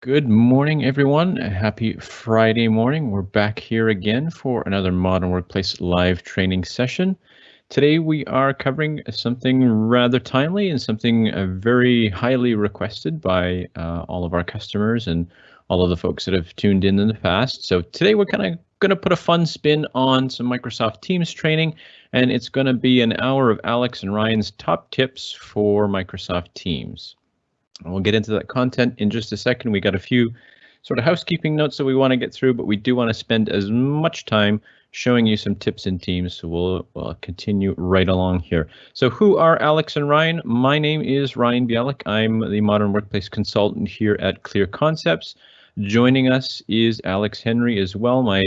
Good morning, everyone. Happy Friday morning. We're back here again for another Modern Workplace live training session. Today we are covering something rather timely and something uh, very highly requested by uh, all of our customers and all of the folks that have tuned in in the past. So today we're kind of going to put a fun spin on some Microsoft Teams training, and it's going to be an hour of Alex and Ryan's top tips for Microsoft Teams. We'll get into that content in just a second. We got a few sort of housekeeping notes that we want to get through, but we do want to spend as much time showing you some tips and teams. So we'll, we'll continue right along here. So who are Alex and Ryan? My name is Ryan Bialik. I'm the Modern Workplace Consultant here at Clear Concepts. Joining us is Alex Henry as well, my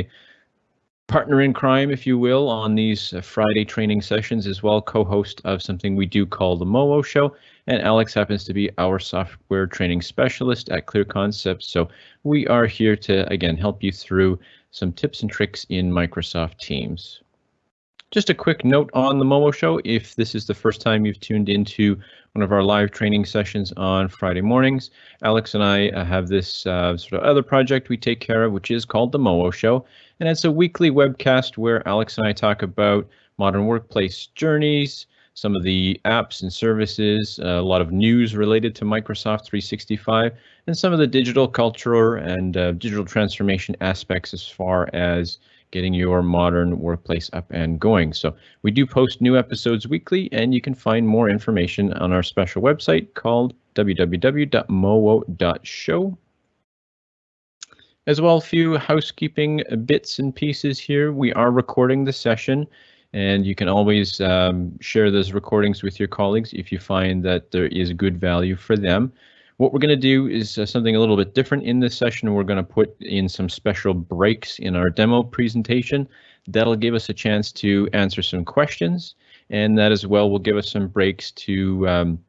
partner in crime, if you will, on these uh, Friday training sessions as well, co-host of something we do call the MoWo Show. And Alex happens to be our software training specialist at Clear Concepts. So we are here to, again, help you through some tips and tricks in Microsoft Teams. Just a quick note on the MoWo Show. If this is the first time you've tuned into one of our live training sessions on Friday mornings, Alex and I uh, have this uh, sort of other project we take care of, which is called the MoWo Show. And it's a weekly webcast where Alex and I talk about modern workplace journeys, some of the apps and services, uh, a lot of news related to Microsoft 365, and some of the digital culture and uh, digital transformation aspects as far as getting your modern workplace up and going. So we do post new episodes weekly, and you can find more information on our special website called www.mowo.show. As well, a few housekeeping bits and pieces here. We are recording the session and you can always um, share those recordings with your colleagues if you find that there is good value for them. What we're going to do is uh, something a little bit different in this session. We're going to put in some special breaks in our demo presentation. That'll give us a chance to answer some questions, and that as well will give us some breaks to um,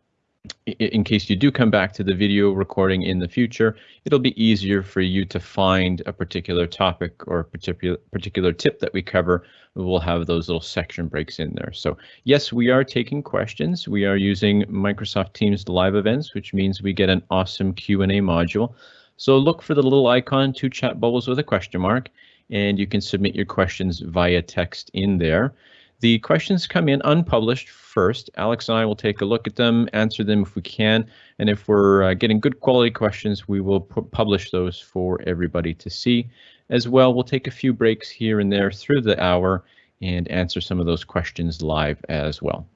in case you do come back to the video recording in the future, it'll be easier for you to find a particular topic or particular particular tip that we cover. We'll have those little section breaks in there. So yes, we are taking questions. We are using Microsoft Teams live events, which means we get an awesome Q&A module. So look for the little icon, two chat bubbles with a question mark, and you can submit your questions via text in there. The questions come in unpublished first. Alex and I will take a look at them, answer them if we can, and if we're uh, getting good quality questions, we will publish those for everybody to see. As well, we'll take a few breaks here and there through the hour and answer some of those questions live as well.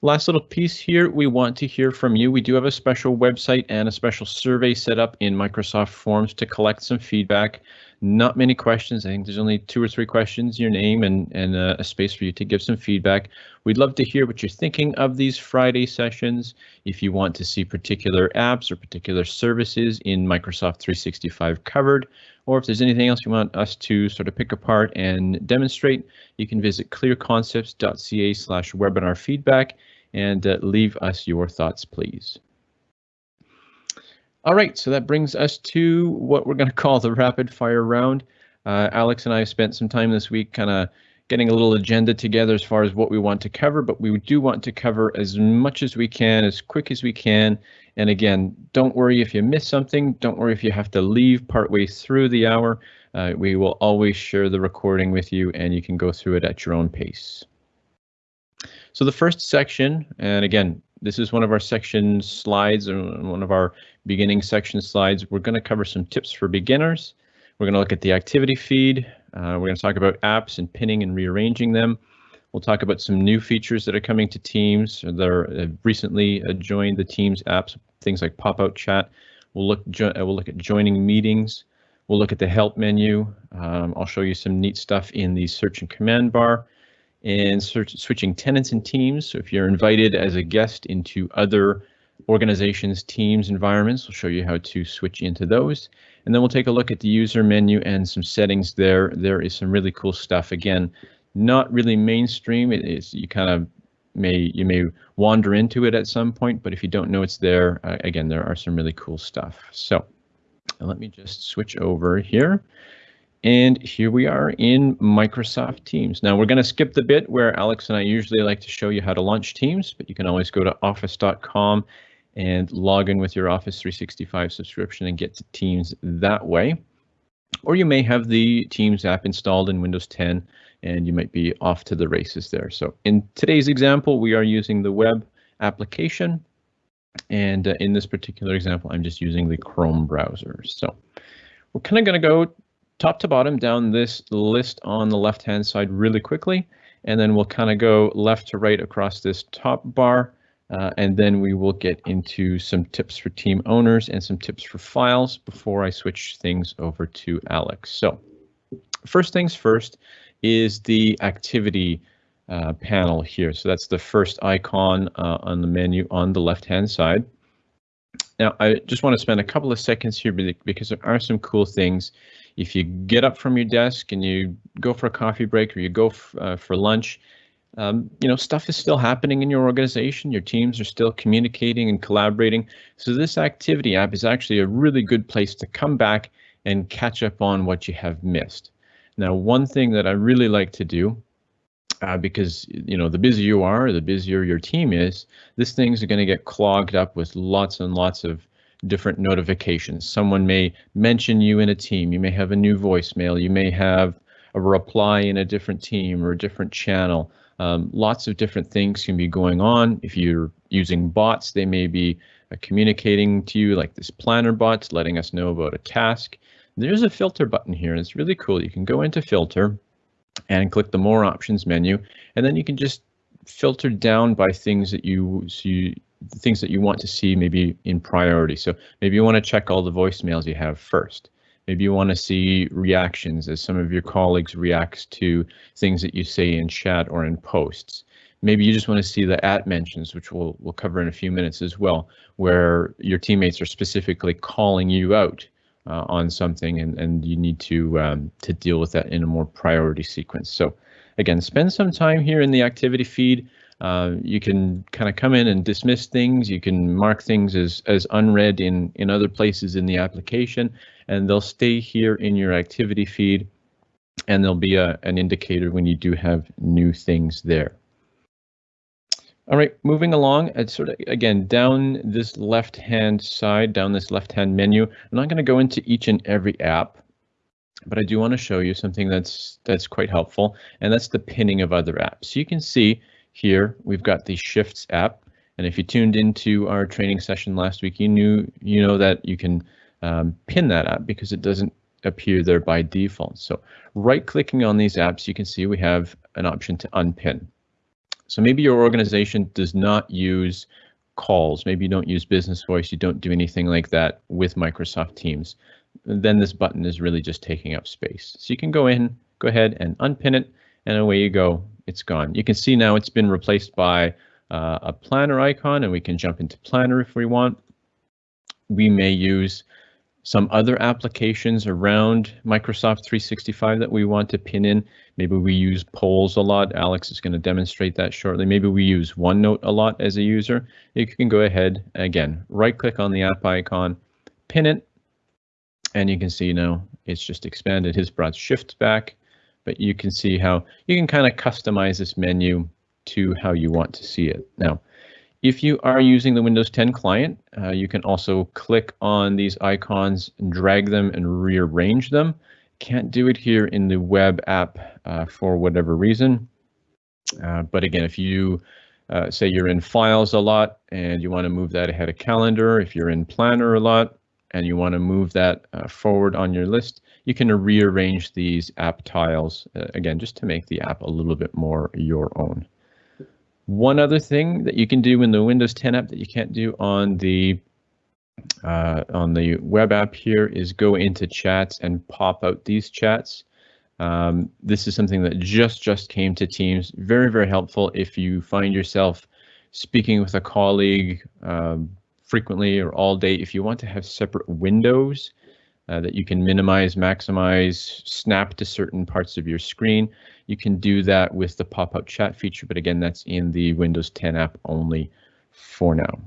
Last little piece here, we want to hear from you. We do have a special website and a special survey set up in Microsoft Forms to collect some feedback. Not many questions. I think there's only two or three questions, your name and, and uh, a space for you to give some feedback. We'd love to hear what you're thinking of these Friday sessions. If you want to see particular apps or particular services in Microsoft 365 covered, or if there's anything else you want us to sort of pick apart and demonstrate, you can visit clearconcepts.ca slash webinar feedback and uh, leave us your thoughts, please. All right, so that brings us to what we're going to call the rapid fire round. Uh, Alex and I spent some time this week kind of getting a little agenda together as far as what we want to cover, but we do want to cover as much as we can, as quick as we can. And again, don't worry if you miss something. Don't worry if you have to leave partway through the hour. Uh, we will always share the recording with you and you can go through it at your own pace. So the first section, and again, this is one of our section slides and one of our beginning section slides. We're going to cover some tips for beginners. We're going to look at the activity feed. Uh, we're going to talk about apps and pinning and rearranging them. We'll talk about some new features that are coming to Teams that are uh, recently uh, joined the Teams apps, things like pop-out chat. We'll look, uh, we'll look at joining meetings. We'll look at the help menu. Um, I'll show you some neat stuff in the search and command bar and search, switching tenants and teams. So if you're invited as a guest into other organizations, teams, environments, we'll show you how to switch into those. And then we'll take a look at the user menu and some settings there. There is some really cool stuff. Again, not really mainstream. It is you kind of may you may wander into it at some point, but if you don't know it's there, uh, again, there are some really cool stuff. So let me just switch over here. And here we are in Microsoft Teams. Now we're going to skip the bit where Alex and I usually like to show you how to launch Teams, but you can always go to office.com and log in with your Office 365 subscription and get to Teams that way. Or you may have the Teams app installed in Windows 10 and you might be off to the races there. So in today's example, we are using the web application. And uh, in this particular example, I'm just using the Chrome browser. So we're kind of going to go top to bottom down this list on the left hand side really quickly. And then we'll kind of go left to right across this top bar. Uh, and then we will get into some tips for team owners and some tips for files before I switch things over to Alex. So first things first is the activity uh, panel here. So that's the first icon uh, on the menu on the left hand side. Now, I just want to spend a couple of seconds here because there are some cool things. If you get up from your desk and you go for a coffee break or you go uh, for lunch, um, you know, stuff is still happening in your organization. Your teams are still communicating and collaborating. So this activity app is actually a really good place to come back and catch up on what you have missed. Now, one thing that I really like to do, uh, because you know, the busier you are, the busier your team is, this thing's going to get clogged up with lots and lots of different notifications. Someone may mention you in a team. You may have a new voicemail. You may have a reply in a different team or a different channel. Um, lots of different things can be going on. If you're using bots, they may be uh, communicating to you like this planner bot, letting us know about a task. There's a filter button here, and it's really cool. You can go into filter and click the more options menu, and then you can just filter down by things that you see, things that you want to see maybe in priority. So maybe you want to check all the voicemails you have first. Maybe you want to see reactions as some of your colleagues reacts to things that you say in chat or in posts. Maybe you just want to see the at mentions, which we'll, we'll cover in a few minutes as well, where your teammates are specifically calling you out uh, on something and, and you need to um, to deal with that in a more priority sequence. So again, spend some time here in the activity feed. Uh, you can kind of come in and dismiss things. You can mark things as as unread in in other places in the application, and they'll stay here in your activity feed, and there'll be a, an indicator when you do have new things there. All right, moving along, it's sort of again down this left hand side, down this left hand menu. I'm not going to go into each and every app, but I do want to show you something that's that's quite helpful, and that's the pinning of other apps. You can see here we've got the Shifts app, and if you tuned into our training session last week, you knew you know that you can um, pin that app because it doesn't appear there by default. So right clicking on these apps, you can see we have an option to unpin. So maybe your organization does not use calls. Maybe you don't use Business Voice. You don't do anything like that with Microsoft Teams. Then this button is really just taking up space. So you can go in, go ahead and unpin it, and away you go. It's gone. You can see now it's been replaced by uh, a planner icon, and we can jump into planner if we want. We may use some other applications around Microsoft 365 that we want to pin in. Maybe we use polls a lot. Alex is going to demonstrate that shortly. Maybe we use OneNote a lot as a user. You can go ahead, again, right click on the app icon, pin it, and you can see now it's just expanded his broad shift back, but you can see how you can kind of customize this menu to how you want to see it. Now, if you are using the Windows 10 client, uh, you can also click on these icons and drag them and rearrange them. Can't do it here in the web app uh, for whatever reason. Uh, but again, if you uh, say you're in files a lot and you want to move that ahead of calendar, if you're in planner a lot and you want to move that uh, forward on your list, you can rearrange these app tiles uh, again, just to make the app a little bit more your own. One other thing that you can do in the Windows 10 app that you can't do on the uh, on the web app here is go into chats and pop out these chats. Um, this is something that just just came to Teams. Very, very helpful if you find yourself speaking with a colleague um, frequently or all day. If you want to have separate windows uh, that you can minimize, maximize, snap to certain parts of your screen, you can do that with the pop-up chat feature, but again, that's in the Windows 10 app only for now.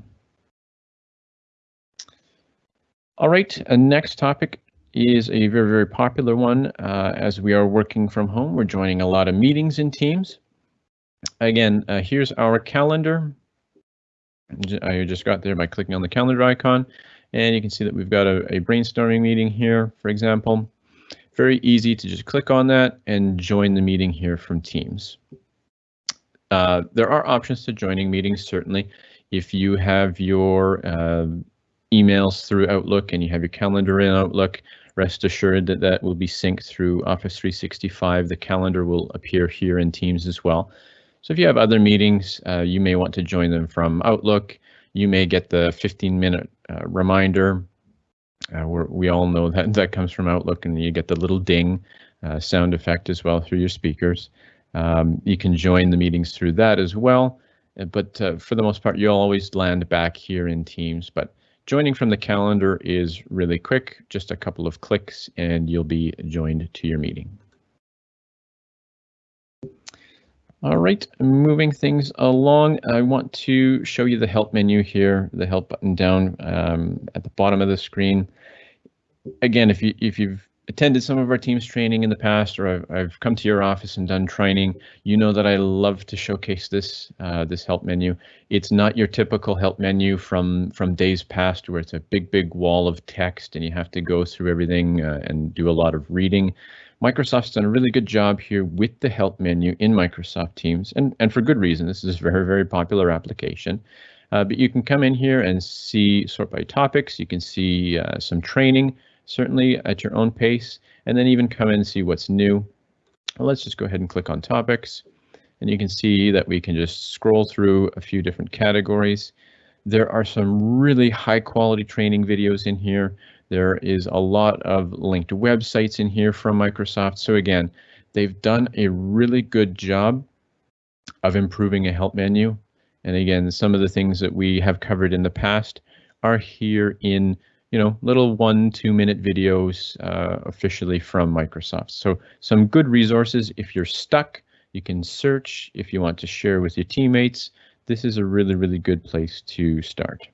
All right, uh, next topic is a very, very popular one. Uh, as we are working from home, we're joining a lot of meetings in Teams. Again, uh, here's our calendar. I just got there by clicking on the calendar icon, and you can see that we've got a, a brainstorming meeting here, for example. Very easy to just click on that and join the meeting here from Teams. Uh, there are options to joining meetings, certainly. If you have your uh, emails through Outlook and you have your calendar in Outlook, rest assured that that will be synced through Office 365. The calendar will appear here in Teams as well. So if you have other meetings, uh, you may want to join them from Outlook. You may get the 15 minute uh, reminder. Uh, we all know that that comes from Outlook and you get the little ding uh, sound effect as well through your speakers. Um, you can join the meetings through that as well. Uh, but uh, for the most part, you'll always land back here in Teams. But joining from the calendar is really quick, just a couple of clicks and you'll be joined to your meeting. All right, moving things along, I want to show you the help menu here, the help button down um, at the bottom of the screen. Again, if you if you've attended some of our teams training in the past, or I've, I've come to your office and done training, you know that I love to showcase this uh, this help menu. It's not your typical help menu from from days past, where it's a big big wall of text and you have to go through everything uh, and do a lot of reading. Microsoft's done a really good job here with the help menu in Microsoft Teams, and, and for good reason. This is a very, very popular application. Uh, but you can come in here and see sort by topics. You can see uh, some training, certainly at your own pace, and then even come in and see what's new. Well, let's just go ahead and click on topics. And you can see that we can just scroll through a few different categories. There are some really high quality training videos in here. There is a lot of linked websites in here from Microsoft. So again, they've done a really good job of improving a help menu. And again, some of the things that we have covered in the past are here in you know, little one, two minute videos uh, officially from Microsoft. So some good resources. If you're stuck, you can search. If you want to share with your teammates, this is a really, really good place to start.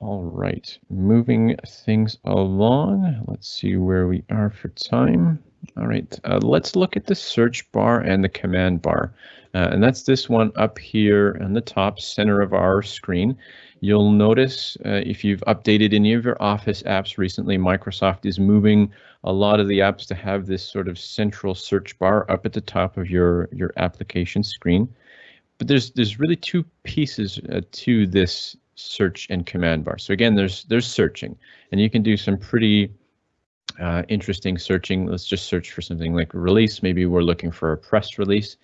All right, moving things along. Let's see where we are for time. All right, uh, let's look at the search bar and the command bar. Uh, and that's this one up here in the top center of our screen. You'll notice uh, if you've updated any of your Office apps recently, Microsoft is moving a lot of the apps to have this sort of central search bar up at the top of your, your application screen. But there's there's really two pieces uh, to this search and command bar. So again, there's there's searching, and you can do some pretty uh, interesting searching. Let's just search for something like release. Maybe we're looking for a press release.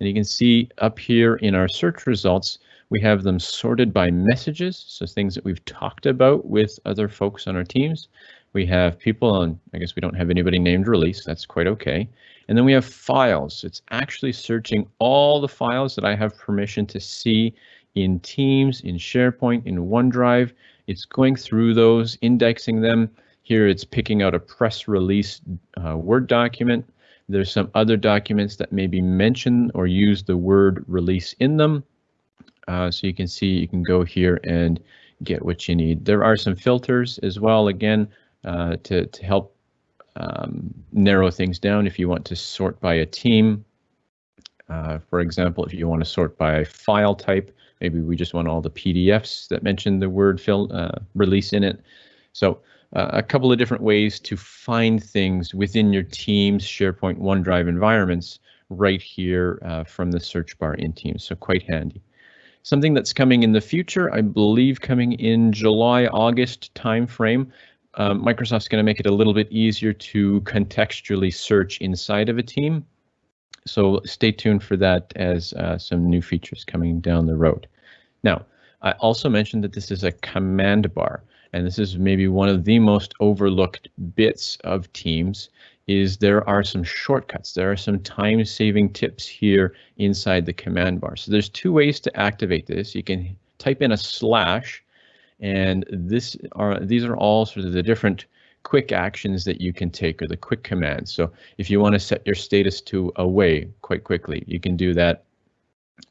And you can see up here in our search results, we have them sorted by messages, so things that we've talked about with other folks on our teams. We have people on, I guess we don't have anybody named release, that's quite okay. And then we have files. It's actually searching all the files that I have permission to see in Teams, in SharePoint, in OneDrive. It's going through those, indexing them. Here it's picking out a press release uh, Word document. There's some other documents that maybe mention or use the word release in them. Uh, so you can see you can go here and get what you need. There are some filters as well, again, uh, to, to help um, narrow things down if you want to sort by a team. Uh, for example, if you want to sort by file type, Maybe we just want all the PDFs that mention the word fill uh, release in it. So uh, a couple of different ways to find things within your Teams, SharePoint, OneDrive environments right here uh, from the search bar in Teams. So quite handy. Something that's coming in the future, I believe coming in July, August timeframe. Um, Microsoft's going to make it a little bit easier to contextually search inside of a team. So stay tuned for that as uh, some new features coming down the road. Now, I also mentioned that this is a command bar, and this is maybe one of the most overlooked bits of Teams is there are some shortcuts. There are some time-saving tips here inside the command bar. So there's two ways to activate this. You can type in a slash, and this are these are all sort of the different quick actions that you can take or the quick commands. So if you want to set your status to away quite quickly, you can do that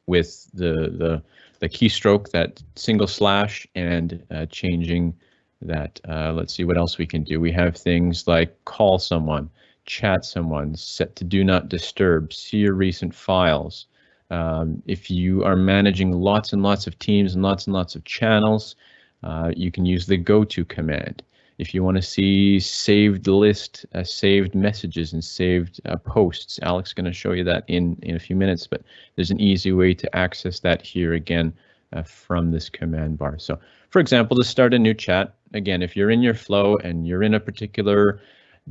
with the the the keystroke, that single slash, and uh, changing that. Uh, let's see what else we can do. We have things like call someone, chat someone, set to do not disturb, see your recent files, Um, if you are managing lots and lots of teams and lots and lots of channels, uh, you can use the go to command. If you want to see saved list, uh, saved messages and saved uh, posts, Alex is going to show you that in, in a few minutes, but there's an easy way to access that here again uh, from this command bar. So for example, to start a new chat, again, if you're in your flow and you're in a particular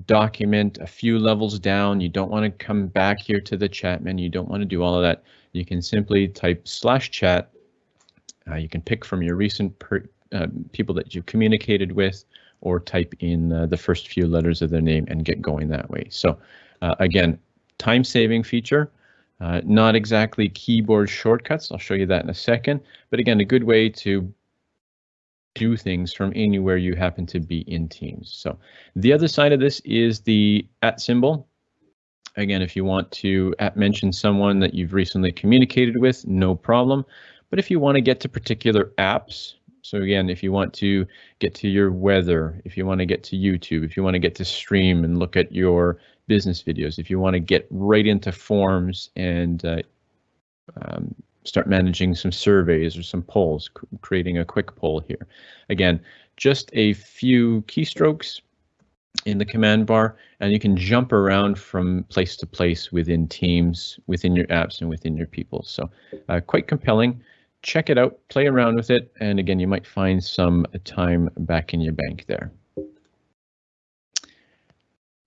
document a few levels down, you don't want to come back here to the chat menu, you don't want to do all of that, you can simply type slash chat. Uh, you can pick from your recent uh, people that you've communicated with or type in uh, the first few letters of their name and get going that way. So uh, again, time saving feature, uh, not exactly keyboard shortcuts. I'll show you that in a second, but again, a good way to do things from anywhere you happen to be in Teams. So the other side of this is the at symbol. Again, if you want to at mention someone that you've recently communicated with, no problem. But if you want to get to particular apps, so again, if you want to get to your weather, if you want to get to YouTube, if you want to get to stream and look at your business videos, if you want to get right into forms and uh, um, start managing some surveys or some polls, creating a quick poll here. Again, just a few keystrokes in the command bar, and you can jump around from place to place within Teams, within your apps, and within your people. So uh, quite compelling check it out, play around with it, and again, you might find some time back in your bank there.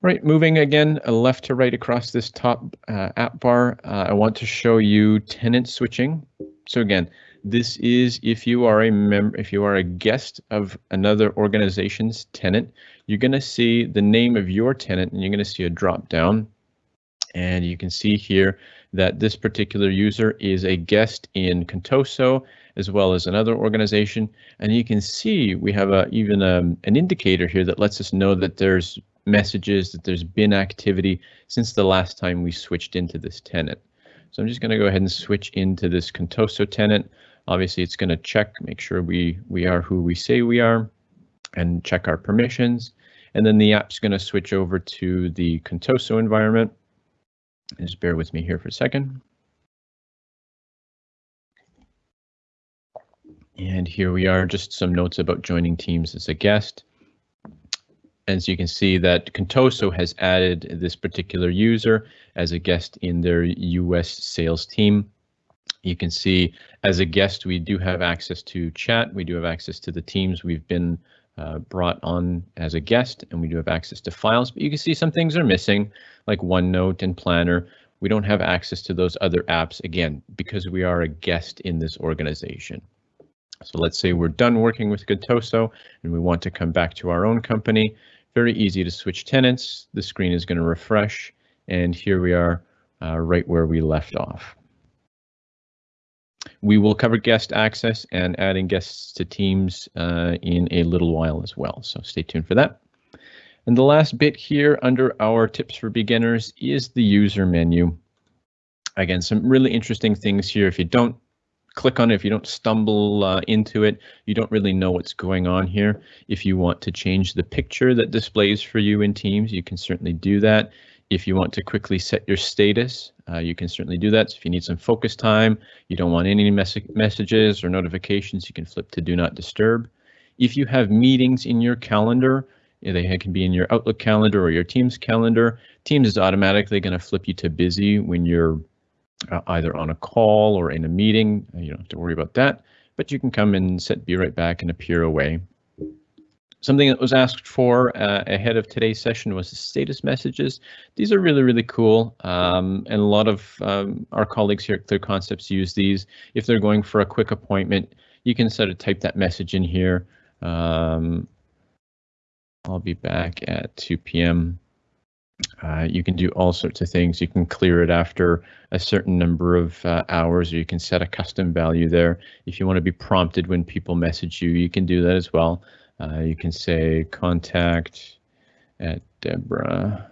Right, moving again left to right across this top uh, app bar, uh, I want to show you tenant switching. So again, this is if you are a member, if you are a guest of another organization's tenant, you're going to see the name of your tenant and you're going to see a drop down. And you can see here that this particular user is a guest in Contoso as well as another organization. And you can see we have a, even a, um, an indicator here that lets us know that there's messages, that there's been activity since the last time we switched into this tenant. So I'm just going to go ahead and switch into this Contoso tenant. Obviously, it's going to check, make sure we, we are who we say we are, and check our permissions. And then the app's going to switch over to the Contoso environment. Just bear with me here for a second. And here we are, just some notes about joining teams as a guest. As you can see that Contoso has added this particular user as a guest in their US sales team. You can see as a guest, we do have access to chat. We do have access to the teams we've been uh, brought on as a guest, and we do have access to files, but you can see some things are missing, like OneNote and Planner. We don't have access to those other apps, again, because we are a guest in this organization. So let's say we're done working with Contoso and we want to come back to our own company. Very easy to switch tenants. The screen is going to refresh, and here we are uh, right where we left off. We will cover guest access and adding guests to teams uh, in a little while as well, so stay tuned for that. And the last bit here under our tips for beginners is the user menu. Again, some really interesting things here. If you don't click on it, if you don't stumble uh, into it, you don't really know what's going on here. If you want to change the picture that displays for you in Teams, you can certainly do that. If you want to quickly set your status, uh, you can certainly do that. So if you need some focus time, you don't want any mes messages or notifications, you can flip to do not disturb. If you have meetings in your calendar, they can be in your Outlook calendar or your Teams calendar. Teams is automatically going to flip you to busy when you're uh, either on a call or in a meeting. You don't have to worry about that, but you can come and set be right back and appear away. Something that was asked for uh, ahead of today's session was the status messages. These are really, really cool. Um, and a lot of um, our colleagues here at Clear Concepts use these. If they're going for a quick appointment, you can sort of type that message in here. Um, I'll be back at 2 p.m. Uh, you can do all sorts of things. You can clear it after a certain number of uh, hours, or you can set a custom value there. If you want to be prompted when people message you, you can do that as well. Uh, you can say contact at Deborah.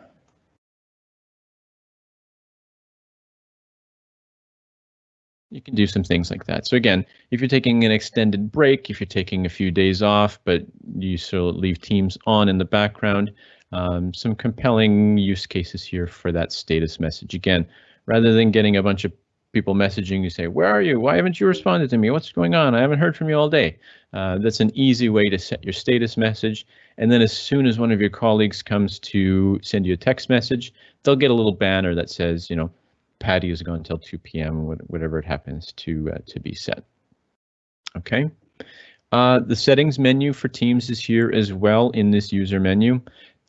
You can do some things like that. So again, if you're taking an extended break, if you're taking a few days off, but you still leave Teams on in the background, um, some compelling use cases here for that status message. Again, rather than getting a bunch of people messaging you say, where are you? Why haven't you responded to me? What's going on? I haven't heard from you all day. Uh, that's an easy way to set your status message. And then as soon as one of your colleagues comes to send you a text message, they'll get a little banner that says, you know, Patty is going until 2 p.m. whatever it happens to uh, to be set. Okay. Uh, the settings menu for Teams is here as well in this user menu.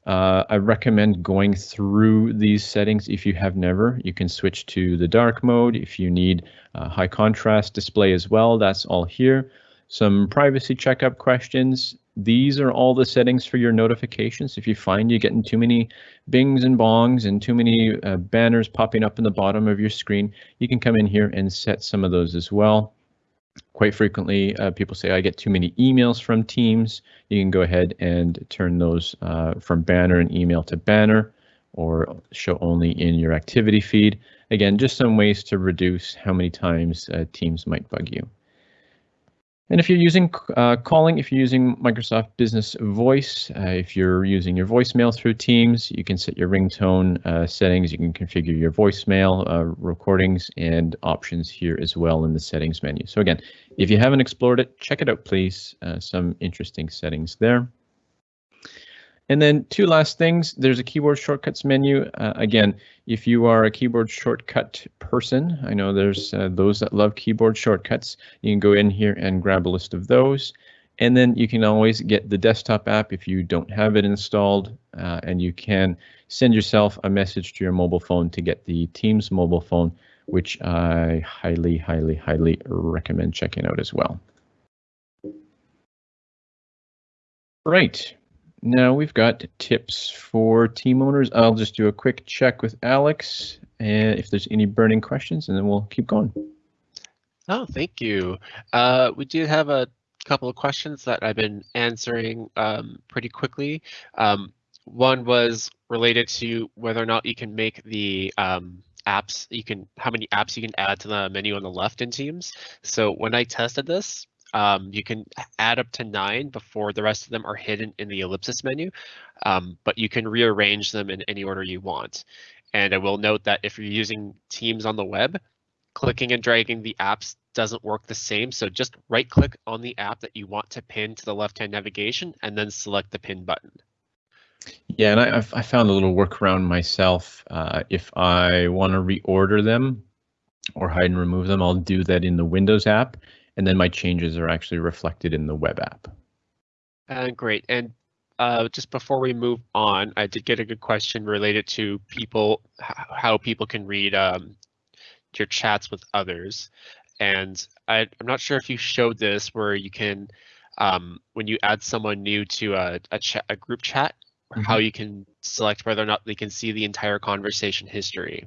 Uh, I recommend going through these settings if you have never. You can switch to the dark mode if you need a high contrast display as well. That's all here. Some privacy checkup questions. These are all the settings for your notifications. If you find you're getting too many bings and bongs and too many uh, banners popping up in the bottom of your screen, you can come in here and set some of those as well. Quite frequently, uh, people say I get too many emails from Teams. You can go ahead and turn those uh, from banner and email to banner or show only in your activity feed. Again, just some ways to reduce how many times uh, Teams might bug you. And if you're using uh, calling, if you're using Microsoft Business Voice, uh, if you're using your voicemail through Teams, you can set your ringtone uh, settings. You can configure your voicemail uh, recordings and options here as well in the settings menu. So again, if you haven't explored it, check it out, please. Uh, some interesting settings there. And then two last things, there's a keyboard shortcuts menu. Uh, again, if you are a keyboard shortcut person, I know there's uh, those that love keyboard shortcuts, you can go in here and grab a list of those. And then you can always get the desktop app if you don't have it installed, uh, and you can send yourself a message to your mobile phone to get the Teams mobile phone, which I highly, highly, highly recommend checking out as well. Right, now we've got tips for team owners. I'll just do a quick check with Alex and if there's any burning questions and then we'll keep going. Oh, thank you. Uh, we do have a couple of questions that I've been answering um, pretty quickly. Um, one was related to whether or not you can make the um, apps, you can, how many apps you can add to the menu on the left in Teams. So when I tested this, um, you can add up to nine before the rest of them are hidden in the ellipsis menu, um, but you can rearrange them in any order you want. And I will note that if you're using Teams on the web, clicking and dragging the apps doesn't work the same. So just right click on the app that you want to pin to the left-hand navigation and then select the pin button. Yeah, and I, I found a little workaround myself. Uh, if I want to reorder them or hide and remove them, I'll do that in the Windows app and then my changes are actually reflected in the web app. Uh, great. And uh, just before we move on, I did get a good question related to people, how people can read um, your chats with others. And I, am not sure if you showed this where you can, um, when you add someone new to a, a, chat, a group chat, mm -hmm. how you can select whether or not they can see the entire conversation history.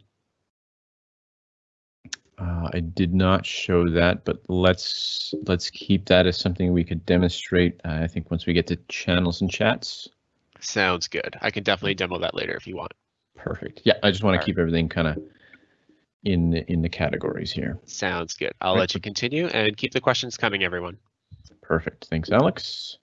Uh, I did not show that, but let's let's keep that as something we could demonstrate. Uh, I think once we get to channels and chats. Sounds good. I can definitely demo that later if you want. Perfect. Yeah, I just want to keep everything kind of in the, in the categories here. Sounds good. I'll right. let you continue and keep the questions coming, everyone. Perfect. Thanks, Alex.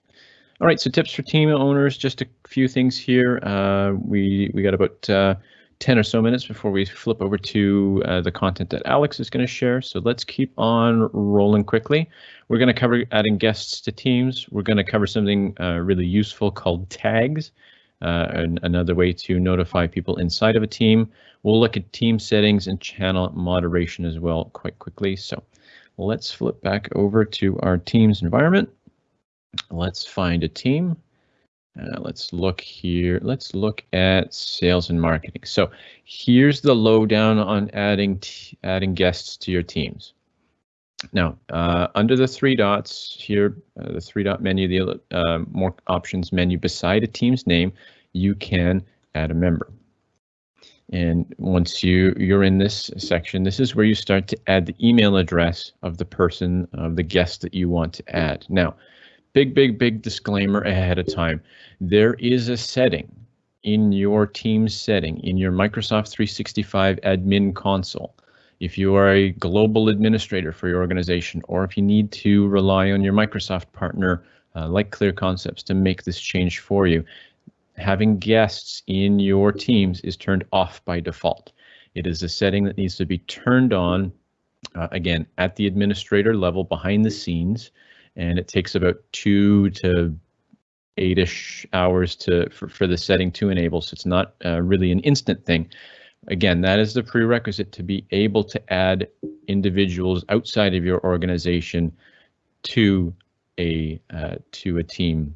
All right, so tips for team owners. Just a few things here. Uh, we we got about uh, 10 or so minutes before we flip over to uh, the content that Alex is going to share. So let's keep on rolling quickly. We're going to cover adding guests to teams. We're going to cover something uh, really useful called tags, uh, and another way to notify people inside of a team. We'll look at team settings and channel moderation as well quite quickly. So let's flip back over to our teams environment. Let's find a team. Uh, let's look here. Let's look at sales and marketing. So here's the lowdown on adding adding guests to your teams. Now, uh, under the three dots here, uh, the three dot menu, the uh, more options menu beside a team's name, you can add a member. And once you you're in this section, this is where you start to add the email address of the person of the guest that you want to add. Now, big, big, big disclaimer ahead of time. There is a setting in your team setting in your Microsoft 365 admin console. If you are a global administrator for your organization, or if you need to rely on your Microsoft partner uh, like Clear Concepts to make this change for you, having guests in your teams is turned off by default. It is a setting that needs to be turned on uh, again, at the administrator level behind the scenes, and it takes about two to eight-ish hours to for, for the setting to enable, so it's not uh, really an instant thing. Again, that is the prerequisite to be able to add individuals outside of your organization to a uh, to a team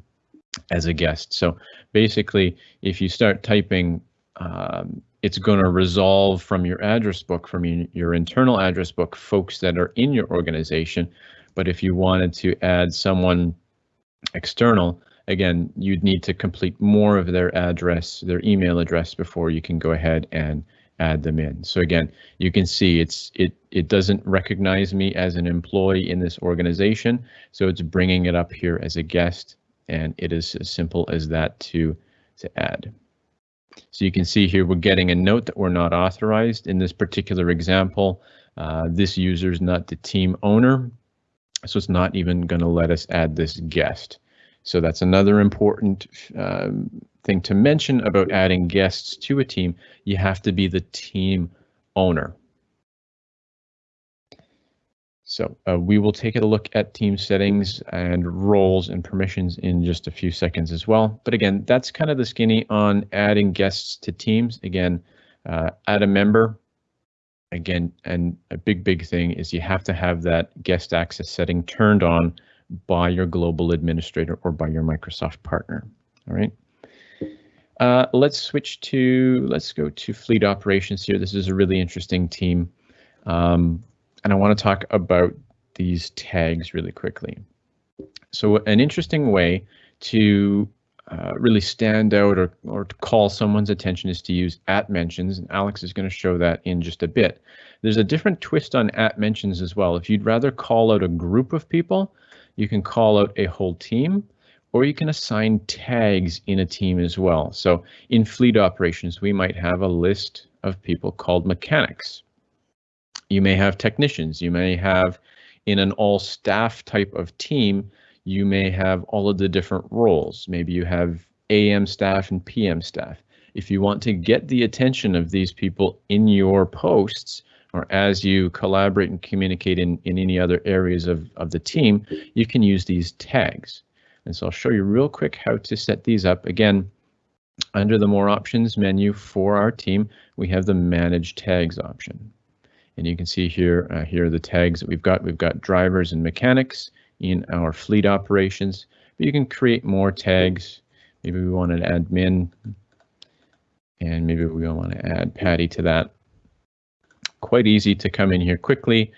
as a guest. So basically, if you start typing, um, it's going to resolve from your address book, from your, your internal address book, folks that are in your organization. But if you wanted to add someone external, again, you'd need to complete more of their address, their email address before you can go ahead and add them in. So again, you can see it's it it doesn't recognize me as an employee in this organization, so it's bringing it up here as a guest, and it is as simple as that to to add. So you can see here we're getting a note that we're not authorized in this particular example. Uh, this user is not the team owner, so it's not even going to let us add this guest. So that's another important um, thing to mention about adding guests to a team. You have to be the team owner. So uh, we will take a look at team settings and roles and permissions in just a few seconds as well. But again, that's kind of the skinny on adding guests to teams. Again, uh, add a member. Again, and a big, big thing is you have to have that guest access setting turned on by your global administrator or by your Microsoft partner. All right. Uh, let's switch to, let's go to fleet operations here. This is a really interesting team. Um, and I want to talk about these tags really quickly. So an interesting way to uh, really stand out or, or to call someone's attention is to use at mentions, and Alex is going to show that in just a bit. There's a different twist on at mentions as well. If you'd rather call out a group of people, you can call out a whole team, or you can assign tags in a team as well. So in fleet operations, we might have a list of people called mechanics. You may have technicians, you may have in an all staff type of team, you may have all of the different roles. Maybe you have AM staff and PM staff. If you want to get the attention of these people in your posts, or as you collaborate and communicate in, in any other areas of, of the team, you can use these tags. And so I'll show you real quick how to set these up. Again, under the more options menu for our team, we have the manage tags option. And you can see here, uh, here are the tags that we've got. We've got drivers and mechanics in our fleet operations, but you can create more tags. Maybe we want an admin and maybe we want to add Patty to that quite easy to come in here quickly,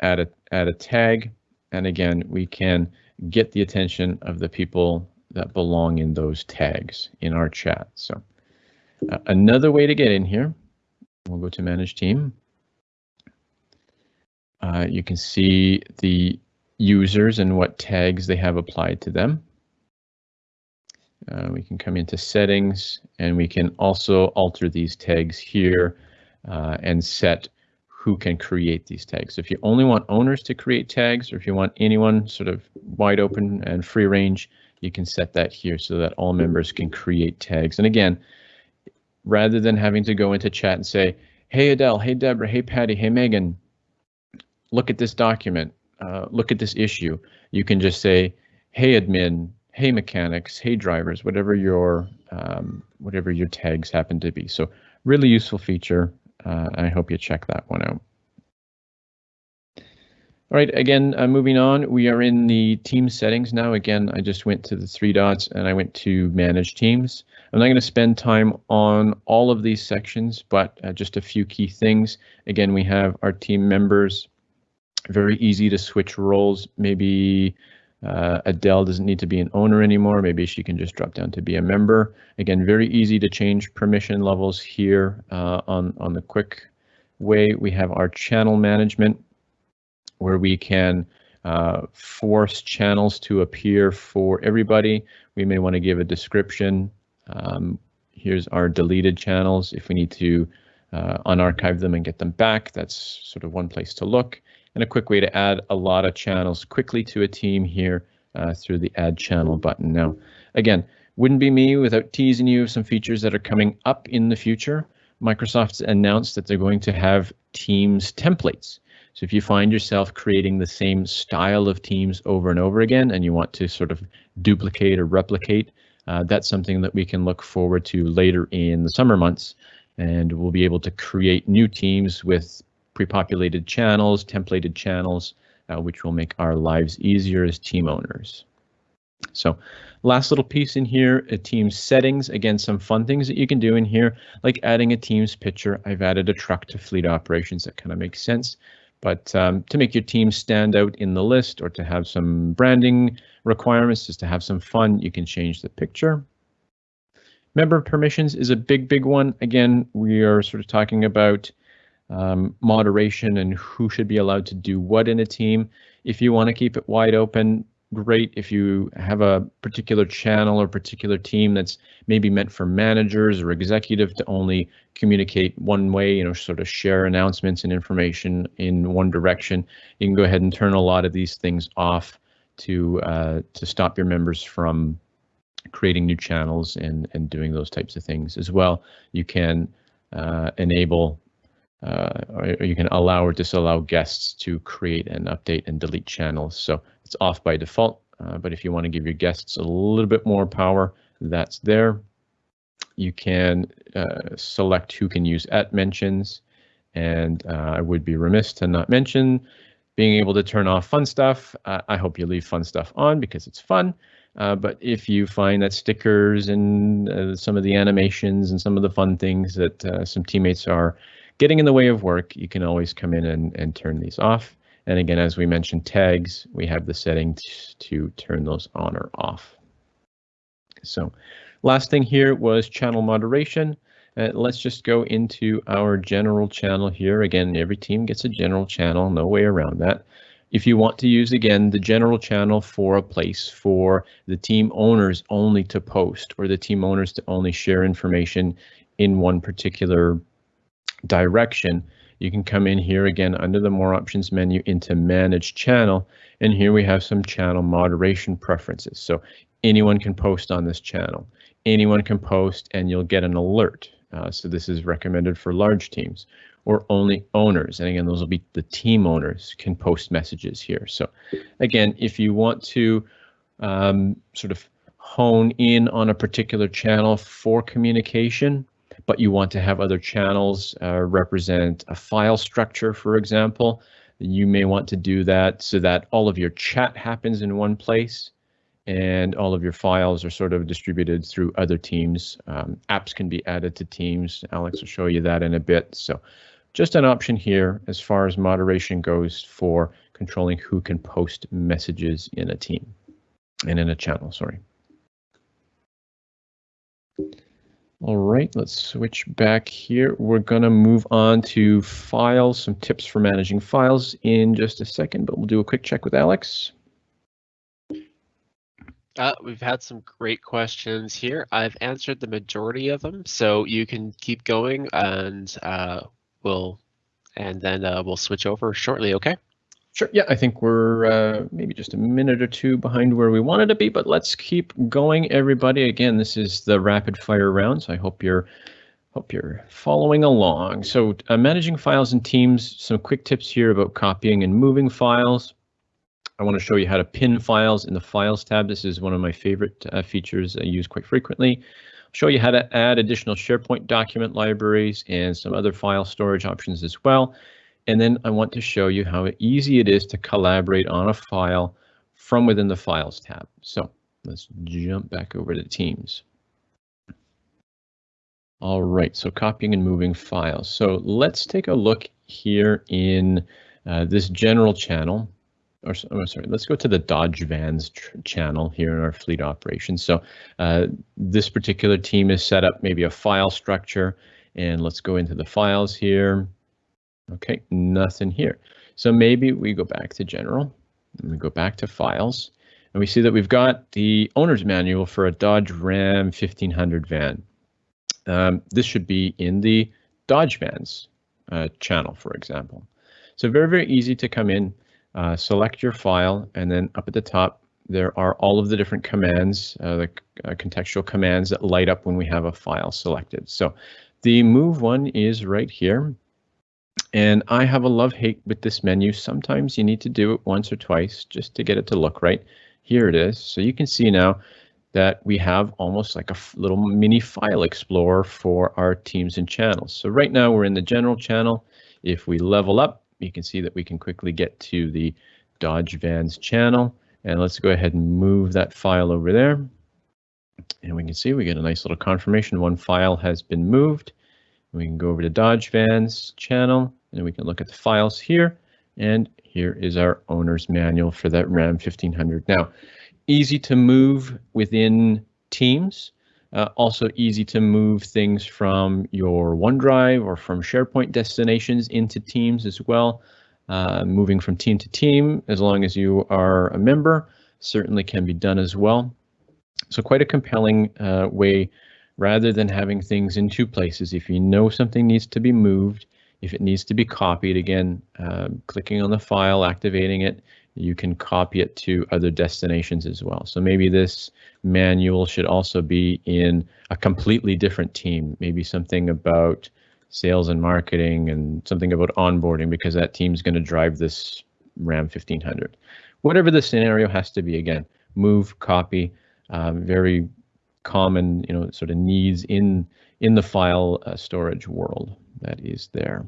add a, add a tag, and again, we can get the attention of the people that belong in those tags in our chat. So uh, another way to get in here, we'll go to manage team. Uh, you can see the users and what tags they have applied to them. Uh, we can come into settings and we can also alter these tags here uh, and set who can create these tags. So if you only want owners to create tags, or if you want anyone sort of wide open and free range, you can set that here so that all members can create tags. And again, rather than having to go into chat and say, hey Adele, hey Deborah, hey Patty, hey Megan, look at this document, uh, look at this issue, you can just say, hey admin, hey mechanics, hey drivers, whatever your um, whatever your tags happen to be. So really useful feature. Uh, I hope you check that one out. All right, again, uh, moving on, we are in the team settings now. Again, I just went to the three dots and I went to manage teams. I'm not going to spend time on all of these sections, but uh, just a few key things. Again, we have our team members, very easy to switch roles. Maybe uh, Adele doesn't need to be an owner anymore. Maybe she can just drop down to be a member. Again, very easy to change permission levels here uh, on, on the quick way. We have our channel management where we can uh, force channels to appear for everybody. We may want to give a description. Um, here's our deleted channels if we need to uh, unarchive them and get them back. That's sort of one place to look and a quick way to add a lot of channels quickly to a team here uh, through the add channel button. Now, again, wouldn't be me without teasing you some features that are coming up in the future. Microsoft's announced that they're going to have Teams templates. So if you find yourself creating the same style of teams over and over again and you want to sort of duplicate or replicate, uh, that's something that we can look forward to later in the summer months. And we'll be able to create new teams with pre-populated channels, templated channels, uh, which will make our lives easier as team owners. So last little piece in here, a team settings. Again, some fun things that you can do in here, like adding a team's picture. I've added a truck to fleet operations. That kind of makes sense. But um, to make your team stand out in the list or to have some branding requirements, just to have some fun, you can change the picture. Member permissions is a big, big one. Again, we are sort of talking about um, moderation and who should be allowed to do what in a team. If you want to keep it wide open, great if you have a particular channel or particular team that's maybe meant for managers or executive to only communicate one way, you know, sort of share announcements and information in one direction. You can go ahead and turn a lot of these things off to uh, to stop your members from creating new channels and and doing those types of things as well. You can uh, enable uh, or you can allow or disallow guests to create and update and delete channels. So it's off by default, uh, but if you want to give your guests a little bit more power, that's there. You can uh, select who can use at mentions, and uh, I would be remiss to not mention being able to turn off fun stuff. I hope you leave fun stuff on because it's fun. Uh, but if you find that stickers and uh, some of the animations and some of the fun things that uh, some teammates are getting in the way of work, you can always come in and, and turn these off. And again, as we mentioned, tags, we have the setting to turn those on or off. So last thing here was channel moderation. Uh, let's just go into our general channel here. Again, every team gets a general channel, no way around that. If you want to use, again, the general channel for a place for the team owners only to post or the team owners to only share information in one particular direction, you can come in here again under the more options menu into manage channel. And here we have some channel moderation preferences. So anyone can post on this channel. Anyone can post and you'll get an alert. Uh, so this is recommended for large teams or only owners. And again, those will be the team owners can post messages here. So again, if you want to um, sort of hone in on a particular channel for communication, but you want to have other channels uh, represent a file structure, for example, you may want to do that so that all of your chat happens in one place and all of your files are sort of distributed through other teams. Um, apps can be added to teams. Alex will show you that in a bit. So just an option here as far as moderation goes for controlling who can post messages in a team and in a channel, sorry. All right, let's switch back here. We're going to move on to files, some tips for managing files in just a second, but we'll do a quick check with Alex. Uh, we've had some great questions here. I've answered the majority of them, so you can keep going and uh, we'll and then uh, we'll switch over shortly, okay? Sure. Yeah, I think we're uh, maybe just a minute or two behind where we wanted to be, but let's keep going, everybody. Again, this is the rapid fire round, so I hope you're hope you're following along. So, uh, managing files and teams. Some quick tips here about copying and moving files. I want to show you how to pin files in the Files tab. This is one of my favorite uh, features I use quite frequently. Show you how to add additional SharePoint document libraries and some other file storage options as well. And then I want to show you how easy it is to collaborate on a file from within the Files tab. So let's jump back over to Teams. All right, so copying and moving files. So let's take a look here in uh, this general channel. Or oh, sorry, let's go to the Dodge Vans channel here in our fleet operations. So uh, this particular team is set up maybe a file structure, and let's go into the files here. Okay, nothing here. So maybe we go back to general and we go back to files and we see that we've got the owner's manual for a Dodge Ram 1500 van. Um, this should be in the Dodge Vans uh, channel, for example. So very, very easy to come in, uh, select your file, and then up at the top, there are all of the different commands, uh, the uh, contextual commands that light up when we have a file selected. So the move one is right here. And I have a love-hate with this menu. Sometimes you need to do it once or twice just to get it to look right. Here it is. So you can see now that we have almost like a little mini file explorer for our teams and channels. So right now we're in the general channel. If we level up, you can see that we can quickly get to the Dodge Vans channel. And let's go ahead and move that file over there. And we can see we get a nice little confirmation. One file has been moved. We can go over to Dodge Vans channel and we can look at the files here. And here is our owner's manual for that Ram 1500. Now, easy to move within Teams. Uh, also easy to move things from your OneDrive or from SharePoint destinations into Teams as well. Uh, moving from team to team, as long as you are a member, certainly can be done as well. So quite a compelling uh, way rather than having things in two places. If you know something needs to be moved, if it needs to be copied, again, uh, clicking on the file, activating it, you can copy it to other destinations as well. So maybe this manual should also be in a completely different team, maybe something about sales and marketing and something about onboarding because that team's going to drive this RAM 1500. Whatever the scenario has to be, again, move, copy, um, very common, you know, sort of needs in in the file uh, storage world that is there.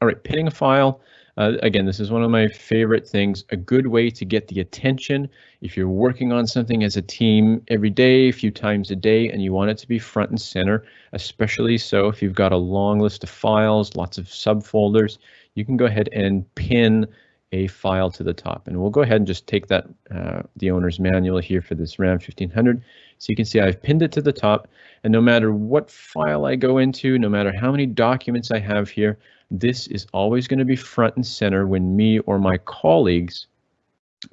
All right, pinning a file. Uh, again, this is one of my favorite things, a good way to get the attention. If you're working on something as a team every day, a few times a day, and you want it to be front and center, especially so if you've got a long list of files, lots of subfolders, you can go ahead and pin a file to the top. And we'll go ahead and just take that, uh, the owner's manual here for this RAM 1500. So you can see I've pinned it to the top and no matter what file I go into, no matter how many documents I have here, this is always going to be front and center when me or my colleagues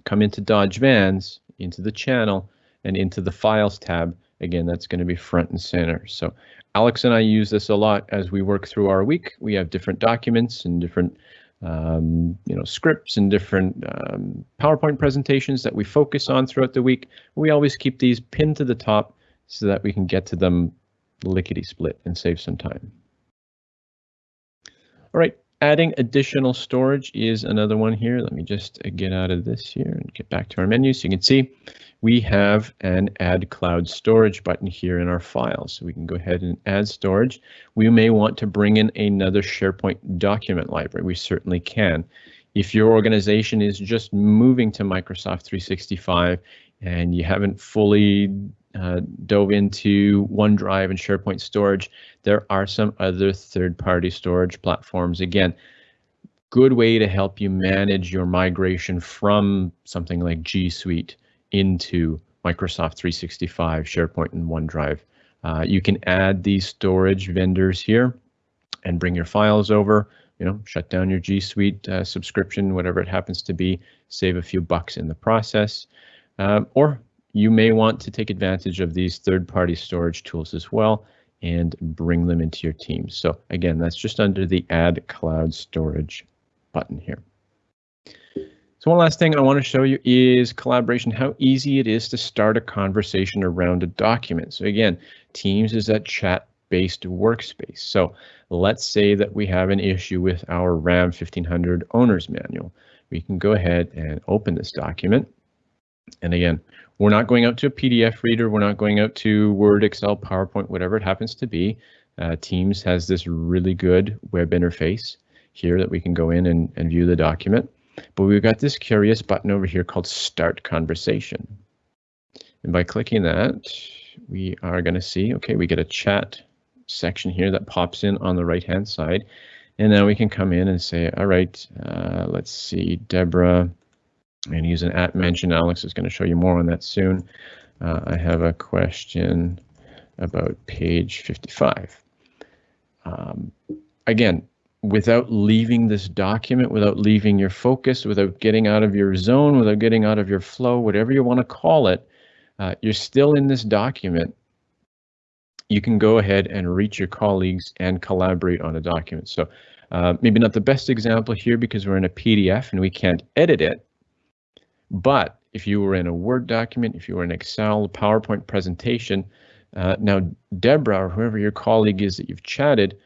come into Dodge Vans, into the channel, and into the Files tab. Again, that's going to be front and center. So Alex and I use this a lot as we work through our week. We have different documents and different um, you know, scripts and different um, PowerPoint presentations that we focus on throughout the week. We always keep these pinned to the top so that we can get to them lickety split and save some time. All right, adding additional storage is another one here. Let me just get out of this here and get back to our menu. So you can see we have an add cloud storage button here in our files. So we can go ahead and add storage. We may want to bring in another SharePoint document library. We certainly can. If your organization is just moving to Microsoft 365 and you haven't fully uh, dove into OneDrive and SharePoint storage, there are some other third-party storage platforms. Again, good way to help you manage your migration from something like G Suite into Microsoft 365, SharePoint, and OneDrive. Uh, you can add these storage vendors here and bring your files over, you know, shut down your G Suite uh, subscription, whatever it happens to be, save a few bucks in the process, uh, or you may want to take advantage of these third-party storage tools as well and bring them into your team. So again, that's just under the Add Cloud Storage button here. So one last thing I want to show you is collaboration, how easy it is to start a conversation around a document. So again, Teams is that chat-based workspace. So let's say that we have an issue with our RAM 1500 owner's manual. We can go ahead and open this document. And again, we're not going out to a PDF reader. We're not going out to Word, Excel, PowerPoint, whatever it happens to be. Uh, Teams has this really good web interface here that we can go in and, and view the document. But we've got this curious button over here called Start Conversation. And by clicking that, we are going to see, okay, we get a chat section here that pops in on the right hand side. And now we can come in and say, all right, uh, let's see, Deborah, and use an at mention. Alex is going to show you more on that soon. Uh, I have a question about page 55. Um, again, without leaving this document, without leaving your focus, without getting out of your zone, without getting out of your flow, whatever you want to call it, uh, you're still in this document. You can go ahead and reach your colleagues and collaborate on a document. So uh, maybe not the best example here because we're in a PDF and we can't edit it, but if you were in a Word document, if you were in Excel, PowerPoint presentation, uh, now Deborah or whoever your colleague is that you've chatted,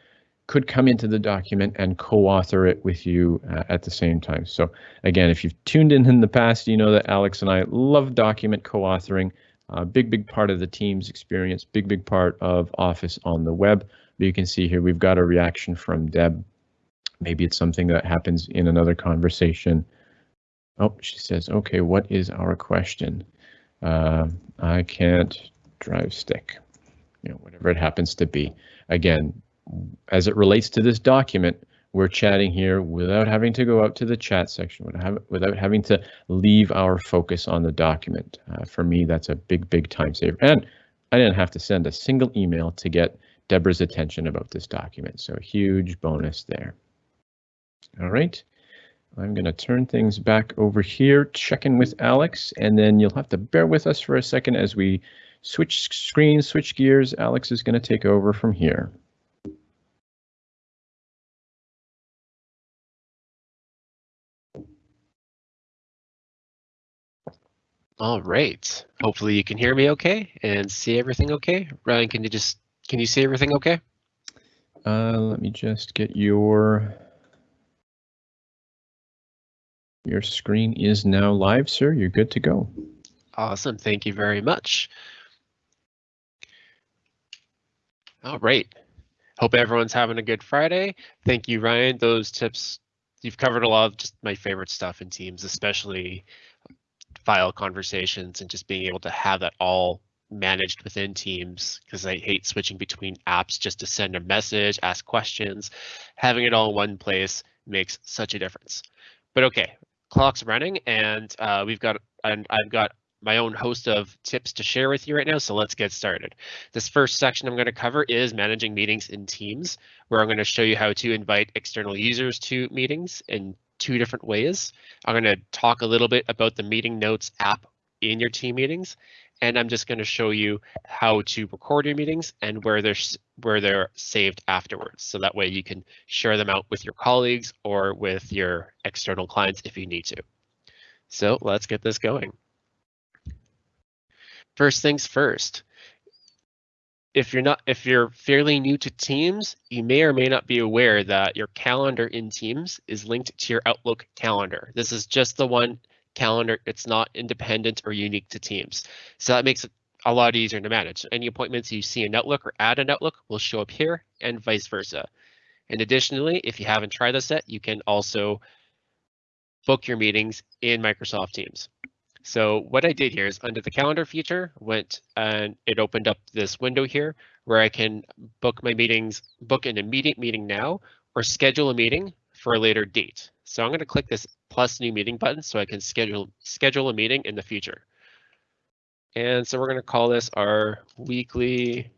could come into the document and co-author it with you uh, at the same time. So again, if you've tuned in in the past, you know that Alex and I love document co-authoring. A big, big part of the team's experience, big, big part of Office on the web. But you can see here we've got a reaction from Deb. Maybe it's something that happens in another conversation. Oh, she says, okay, what is our question? Uh, I can't drive stick, you know, whatever it happens to be. Again, as it relates to this document, we're chatting here without having to go out to the chat section, without having to leave our focus on the document. Uh, for me, that's a big, big time saver. And I didn't have to send a single email to get Deborah's attention about this document. So huge bonus there. All right. I'm going to turn things back over here, check in with Alex, and then you'll have to bear with us for a second as we switch screens, switch gears. Alex is going to take over from here. All right. Hopefully you can hear me okay and see everything okay. Ryan, can you just can you see everything okay? Uh, let me just get your your screen is now live, sir. You're good to go. Awesome. Thank you very much. All right. Hope everyone's having a good Friday. Thank you, Ryan. Those tips, you've covered a lot of just my favorite stuff in Teams, especially file conversations and just being able to have that all managed within Teams because I hate switching between apps just to send a message, ask questions. Having it all in one place makes such a difference. But okay, clock's running and uh, we've got and I've got my own host of tips to share with you right now. So let's get started. This first section I'm going to cover is managing meetings in Teams, where I'm going to show you how to invite external users to meetings in two different ways. I'm going to talk a little bit about the meeting notes app in your team meetings, and I'm just going to show you how to record your meetings and where they're where they're saved afterwards. So that way you can share them out with your colleagues or with your external clients if you need to. So let's get this going. First things first, if you're not if you're fairly new to Teams, you may or may not be aware that your calendar in Teams is linked to your Outlook calendar. This is just the one calendar. It's not independent or unique to Teams. So that makes it a lot easier to manage. Any appointments you see in Outlook or add an Outlook will show up here and vice versa. And additionally, if you haven't tried this yet, you can also book your meetings in Microsoft Teams. So what I did here is under the calendar feature, went and it opened up this window here where I can book my meetings, book an immediate meeting now, or schedule a meeting for a later date. So I'm going to click this plus new meeting button so I can schedule schedule a meeting in the future. And so we're going to call this our weekly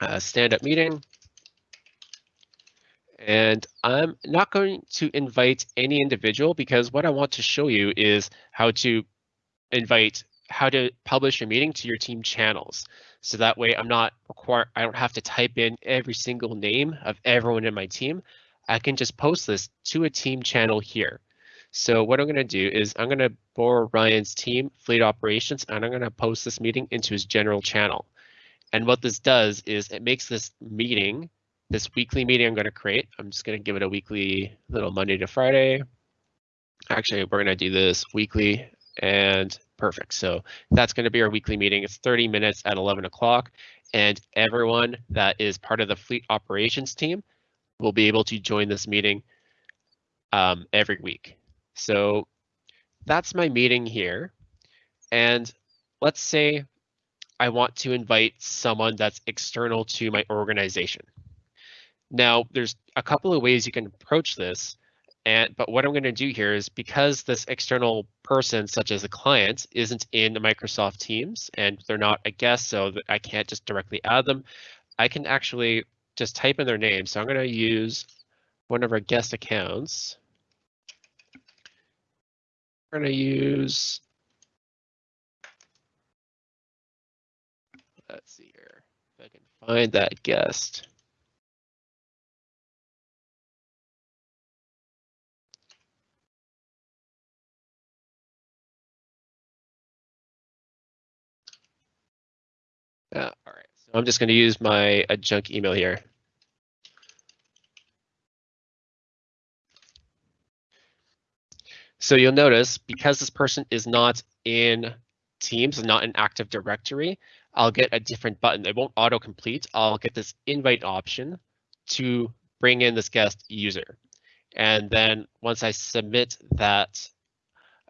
uh, stand-up meeting. And I'm not going to invite any individual because what I want to show you is how to invite how to publish a meeting to your team channels. So that way I'm not require I don't have to type in every single name of everyone in my team. I can just post this to a team channel here. So what I'm going to do is I'm going to borrow Ryan's team fleet operations and I'm going to post this meeting into his general channel. And what this does is it makes this meeting, this weekly meeting I'm going to create. I'm just going to give it a weekly little Monday to Friday. Actually, we're going to do this weekly and perfect. So that's going to be our weekly meeting. It's 30 minutes at 11 o'clock and everyone that is part of the fleet operations team will be able to join this meeting um, every week. So that's my meeting here. And let's say I want to invite someone that's external to my organization. Now, there's a couple of ways you can approach this. And but what I'm going to do here is because this external person, such as a client, isn't in Microsoft Teams and they're not a guest, so that I can't just directly add them. I can actually just type in their name. So I'm going to use one of our guest accounts. We're going to use. Let's see here if I can find that guest. Yeah. All right. So I'm just going to use my a junk email here. So you'll notice because this person is not in Teams, not in Active Directory, I'll get a different button. It won't auto complete. I'll get this invite option to bring in this guest user. And then once I submit that,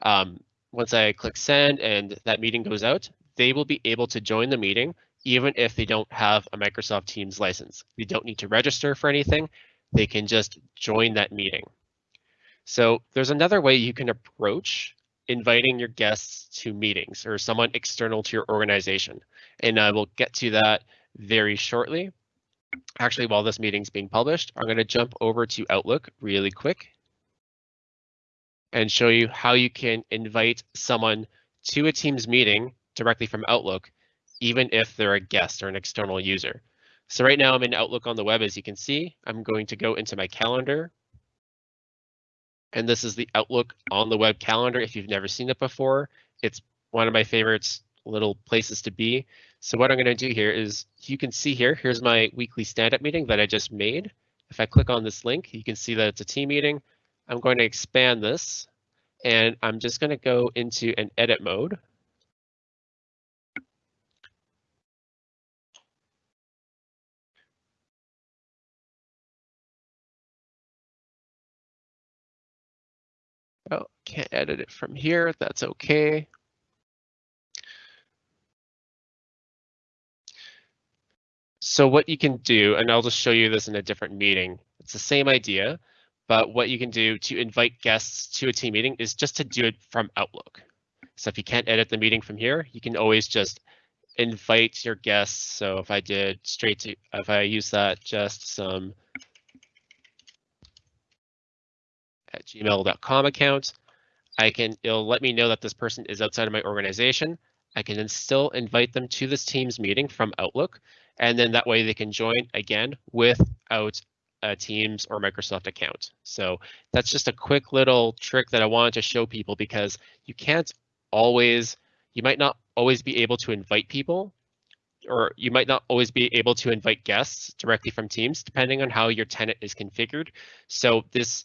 um, once I click send and that meeting goes out, they will be able to join the meeting even if they don't have a Microsoft Teams license. They don't need to register for anything. They can just join that meeting. So there's another way you can approach inviting your guests to meetings or someone external to your organization. And I will get to that very shortly. Actually, while this meeting's being published, I'm going to jump over to Outlook really quick and show you how you can invite someone to a Teams meeting directly from Outlook, even if they're a guest or an external user. So right now I'm in Outlook on the web, as you can see. I'm going to go into my calendar. And this is the Outlook on the web calendar. If you've never seen it before, it's one of my favorites little places to be. So what I'm going to do here is you can see here, here's my weekly stand-up meeting that I just made. If I click on this link, you can see that it's a team meeting. I'm going to expand this and I'm just going to go into an edit mode. Can't edit it from here. That's okay. So what you can do, and I'll just show you this in a different meeting. It's the same idea, but what you can do to invite guests to a team meeting is just to do it from Outlook. So if you can't edit the meeting from here, you can always just invite your guests. So if I did straight to, if I use that just some at gmail.com account. I can, it'll let me know that this person is outside of my organization. I can then still invite them to this Teams meeting from Outlook, and then that way they can join again without a Teams or Microsoft account. So that's just a quick little trick that I wanted to show people because you can't always, you might not always be able to invite people or you might not always be able to invite guests directly from Teams, depending on how your tenant is configured. So this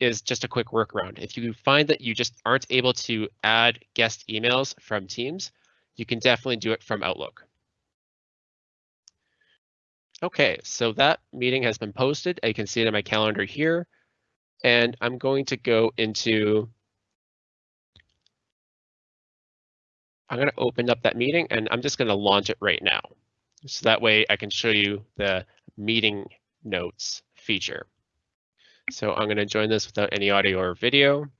is just a quick workaround. If you find that you just aren't able to add guest emails from Teams, you can definitely do it from Outlook. Okay, so that meeting has been posted. I can see it in my calendar here. And I'm going to go into, I'm going to open up that meeting and I'm just going to launch it right now. So that way I can show you the meeting notes feature. So I'm going to join this without any audio or video. I'm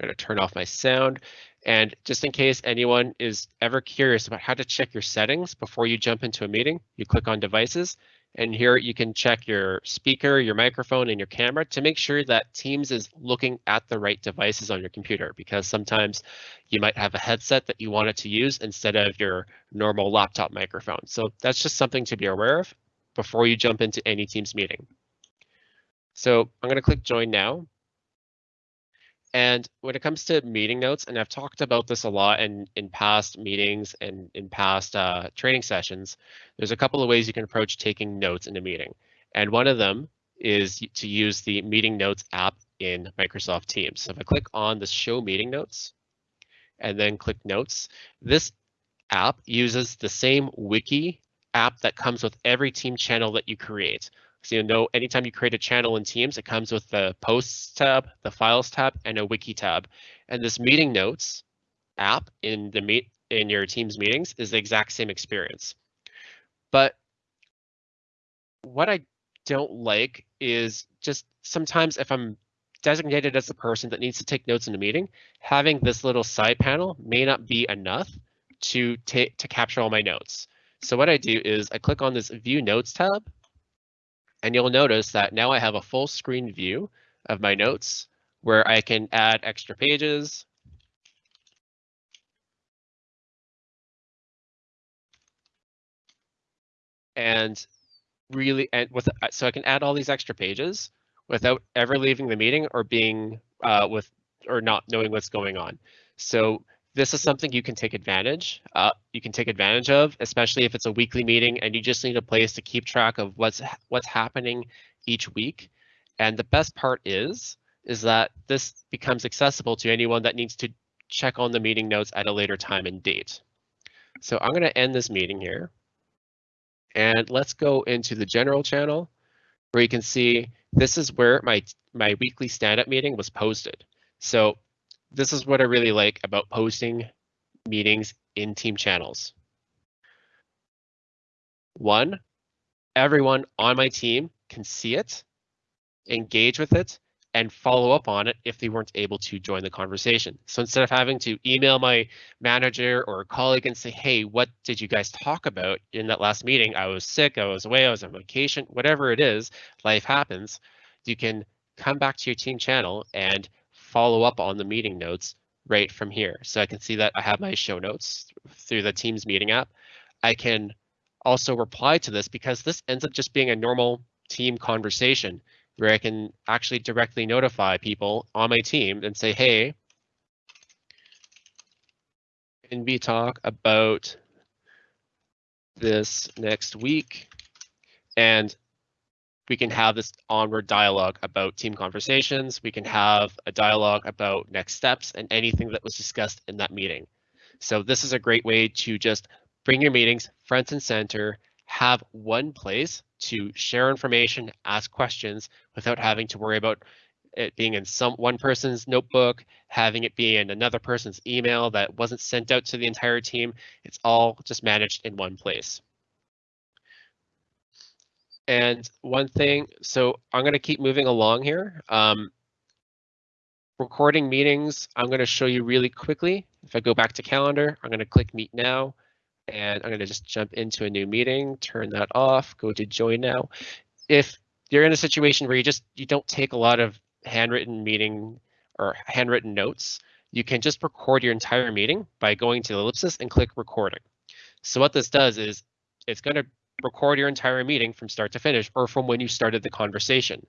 going to turn off my sound. And just in case anyone is ever curious about how to check your settings before you jump into a meeting, you click on devices and here you can check your speaker, your microphone, and your camera to make sure that Teams is looking at the right devices on your computer because sometimes you might have a headset that you want it to use instead of your normal laptop microphone. So that's just something to be aware of before you jump into any Teams meeting. So I'm going to click join now. And when it comes to meeting notes, and I've talked about this a lot in, in past meetings and in past uh, training sessions, there's a couple of ways you can approach taking notes in a meeting. And one of them is to use the meeting notes app in Microsoft Teams. So if I click on the show meeting notes and then click notes, this app uses the same wiki app that comes with every team channel that you create. So you know, anytime you create a channel in Teams, it comes with the Posts tab, the Files tab, and a Wiki tab. And this Meeting Notes app in the meet in your Teams meetings is the exact same experience. But what I don't like is just sometimes if I'm designated as the person that needs to take notes in a meeting, having this little side panel may not be enough to take to capture all my notes. So what I do is I click on this View Notes tab and you'll notice that now I have a full screen view of my notes where I can add extra pages. And really, and with so I can add all these extra pages without ever leaving the meeting or being uh, with or not knowing what's going on. So this is something you can take advantage. Uh, you can take advantage of, especially if it's a weekly meeting and you just need a place to keep track of what's what's happening each week. And the best part is is that this becomes accessible to anyone that needs to check on the meeting notes at a later time and date. So I'm going to end this meeting here. And let's go into the general channel where you can see this is where my, my weekly stand-up meeting was posted. So this is what I really like about posting meetings in team channels. One, everyone on my team can see it, engage with it, and follow up on it if they weren't able to join the conversation. So instead of having to email my manager or colleague and say, hey, what did you guys talk about in that last meeting? I was sick, I was away, I was on vacation, whatever it is, life happens. You can come back to your team channel and follow up on the meeting notes right from here. So I can see that I have my show notes through the Teams meeting app. I can also reply to this because this ends up just being a normal team conversation where I can actually directly notify people on my team and say, hey, can we talk about this next week? And we can have this onward dialogue about team conversations. We can have a dialogue about next steps and anything that was discussed in that meeting. So this is a great way to just bring your meetings front and center, have one place to share information, ask questions without having to worry about it being in some one person's notebook, having it be in another person's email that wasn't sent out to the entire team. It's all just managed in one place. And one thing, so I'm going to keep moving along here. Um, recording meetings, I'm going to show you really quickly. If I go back to calendar, I'm going to click meet now. And I'm going to just jump into a new meeting, turn that off, go to join now. If you're in a situation where you just you don't take a lot of handwritten meeting or handwritten notes, you can just record your entire meeting by going to the ellipsis and click recording. So what this does is it's going to record your entire meeting from start to finish or from when you started the conversation.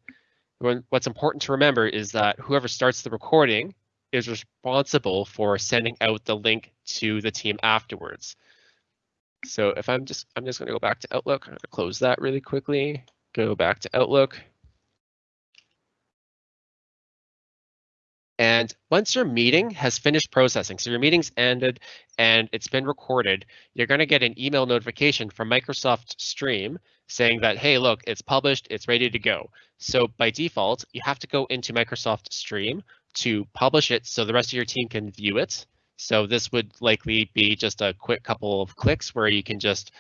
what's important to remember is that whoever starts the recording is responsible for sending out the link to the team afterwards. So if I'm just, I'm just going to go back to Outlook, close that really quickly, go back to Outlook. And once your meeting has finished processing, so your meeting's ended and it's been recorded, you're going to get an email notification from Microsoft Stream saying that, hey, look, it's published, it's ready to go. So by default, you have to go into Microsoft Stream to publish it so the rest of your team can view it. So this would likely be just a quick couple of clicks where you can just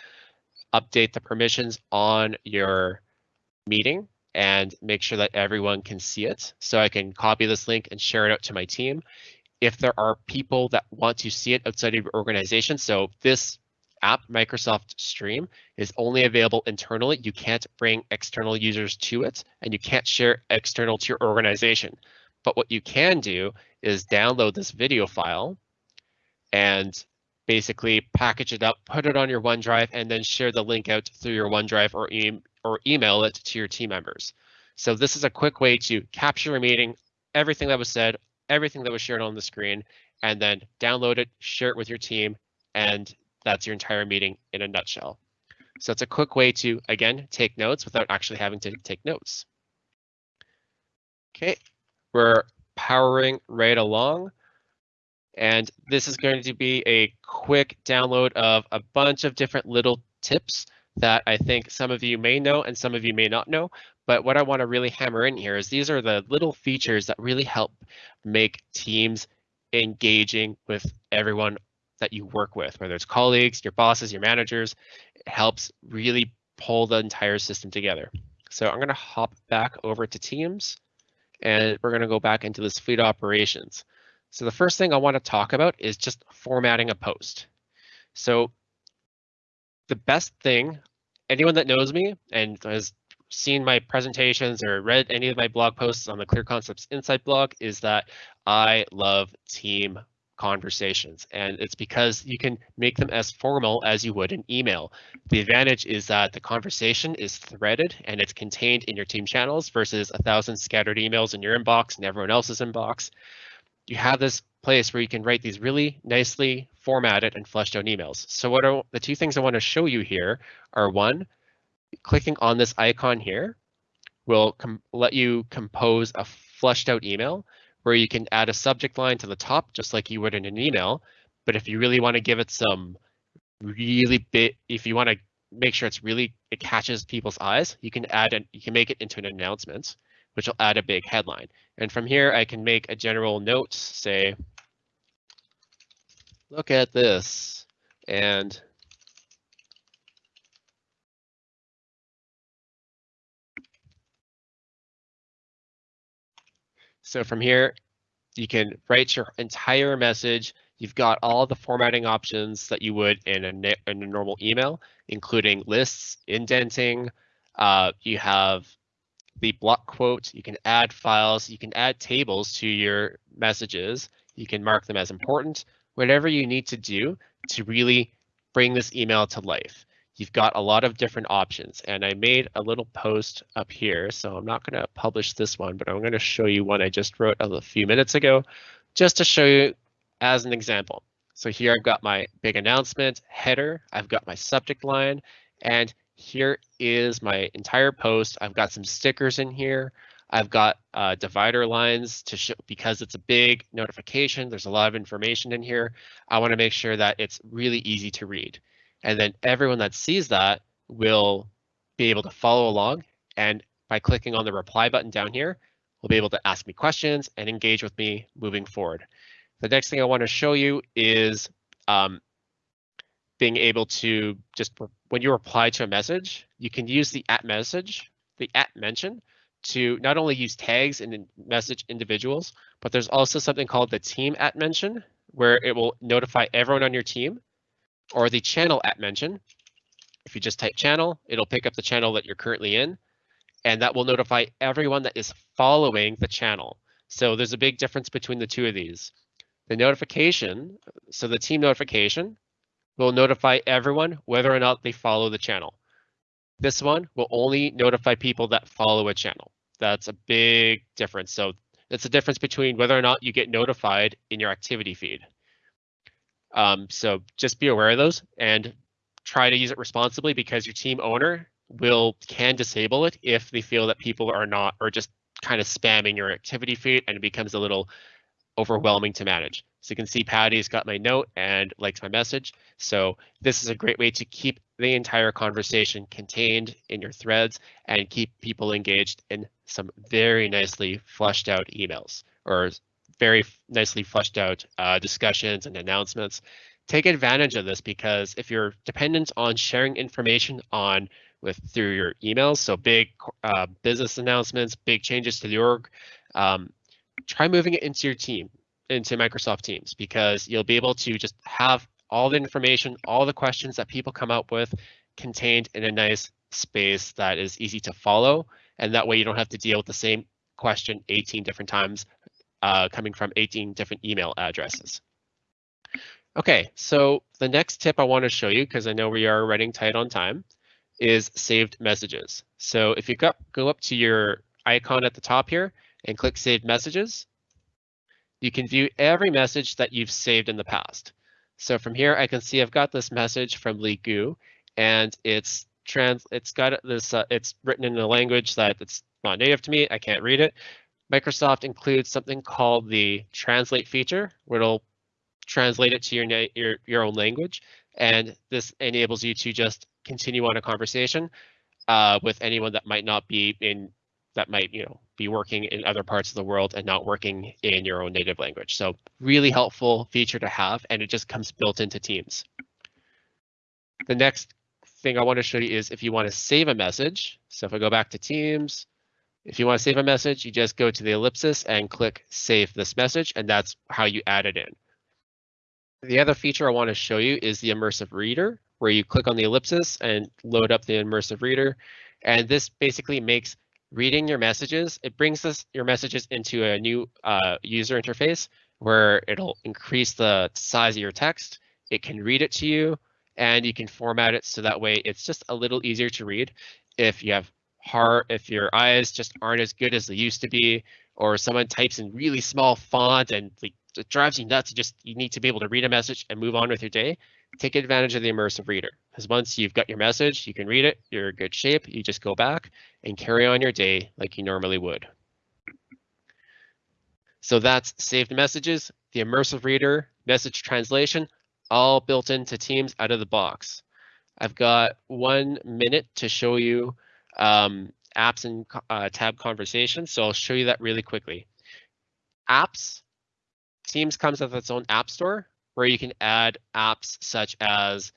update the permissions on your meeting and make sure that everyone can see it. So I can copy this link and share it out to my team. If there are people that want to see it outside of your organization, so this app, Microsoft Stream, is only available internally. You can't bring external users to it, and you can't share external to your organization. But what you can do is download this video file and basically package it up, put it on your OneDrive, and then share the link out through your OneDrive or, e or email it to your team members. So this is a quick way to capture a meeting, everything that was said, everything that was shared on the screen, and then download it, share it with your team, and that's your entire meeting in a nutshell. So it's a quick way to, again, take notes without actually having to take notes. Okay, we're powering right along. And this is going to be a quick download of a bunch of different little tips that I think some of you may know and some of you may not know. But what I want to really hammer in here is these are the little features that really help make teams engaging with everyone that you work with, whether it's colleagues, your bosses, your managers. It helps really pull the entire system together. So I'm going to hop back over to Teams and we're going to go back into this fleet operations. So the first thing I want to talk about is just formatting a post. So the best thing, anyone that knows me and has seen my presentations or read any of my blog posts on the Clear Concepts Insight blog is that I love team conversations and it's because you can make them as formal as you would an email. The advantage is that the conversation is threaded and it's contained in your team channels versus a thousand scattered emails in your inbox and everyone else's inbox you have this place where you can write these really nicely formatted and fleshed out emails. So what are the two things I want to show you here are one, clicking on this icon here will let you compose a flushed out email where you can add a subject line to the top, just like you would in an email. But if you really want to give it some really bit, if you want to make sure it's really, it catches people's eyes, you can add an, you can make it into an announcement, which will add a big headline. And from here, I can make a general note, say, look at this, and So from here, you can write your entire message. You've got all the formatting options that you would in a, in a normal email, including lists, indenting. Uh, you have the block quote. You can add files. You can add tables to your messages. You can mark them as important. Whatever you need to do to really bring this email to life you've got a lot of different options. And I made a little post up here, so I'm not going to publish this one, but I'm going to show you one I just wrote a few minutes ago, just to show you as an example. So here I've got my big announcement header, I've got my subject line, and here is my entire post. I've got some stickers in here. I've got uh, divider lines to show because it's a big notification. There's a lot of information in here. I want to make sure that it's really easy to read. And then everyone that sees that will be able to follow along. And by clicking on the reply button down here, will be able to ask me questions and engage with me moving forward. The next thing I want to show you is um, being able to just when you reply to a message, you can use the at message, the at mention to not only use tags and message individuals, but there's also something called the team at mention where it will notify everyone on your team or the channel at mention. If you just type channel, it'll pick up the channel that you're currently in, and that will notify everyone that is following the channel. So there's a big difference between the two of these. The notification, so the team notification will notify everyone whether or not they follow the channel. This one will only notify people that follow a channel. That's a big difference. So it's a difference between whether or not you get notified in your activity feed. Um, so just be aware of those and try to use it responsibly because your team owner will can disable it if they feel that people are not or just kind of spamming your activity feed and it becomes a little overwhelming to manage. So you can see Patty's got my note and likes my message. So this is a great way to keep the entire conversation contained in your threads and keep people engaged in some very nicely flushed out emails or very nicely fleshed out uh, discussions and announcements. Take advantage of this because if you're dependent on sharing information on with through your emails, so big uh, business announcements, big changes to the org, um, try moving it into your team, into Microsoft Teams, because you'll be able to just have all the information, all the questions that people come up with contained in a nice space that is easy to follow. And that way you don't have to deal with the same question 18 different times uh, coming from 18 different email addresses. Okay, so the next tip I want to show you, because I know we are running tight on time, is saved messages. So if you go, go up to your icon at the top here and click Save Messages, you can view every message that you've saved in the past. So from here, I can see I've got this message from Li Gu, and it's trans. It's got this. Uh, it's written in a language that it's not native to me. I can't read it, Microsoft includes something called the translate feature, where it'll translate it to your, your, your own language. And this enables you to just continue on a conversation uh, with anyone that might not be in, that might, you know, be working in other parts of the world and not working in your own native language. So really helpful feature to have, and it just comes built into Teams. The next thing I want to show you is if you want to save a message. So if I go back to Teams, if you want to save a message, you just go to the ellipsis and click save this message, and that's how you add it in. The other feature I want to show you is the immersive reader, where you click on the ellipsis and load up the immersive reader. And this basically makes reading your messages, it brings this your messages into a new uh, user interface where it'll increase the size of your text. It can read it to you and you can format it so that way it's just a little easier to read. If you have hard if your eyes just aren't as good as they used to be, or someone types in really small font and like it drives you nuts. You just you need to be able to read a message and move on with your day. Take advantage of the immersive reader because once you've got your message, you can read it. You're in good shape. You just go back and carry on your day like you normally would. So that's saved messages, the immersive reader, message translation, all built into Teams out of the box. I've got one minute to show you um, apps and uh, tab conversations, so I'll show you that really quickly. Apps, Teams comes with its own app store where you can add apps such as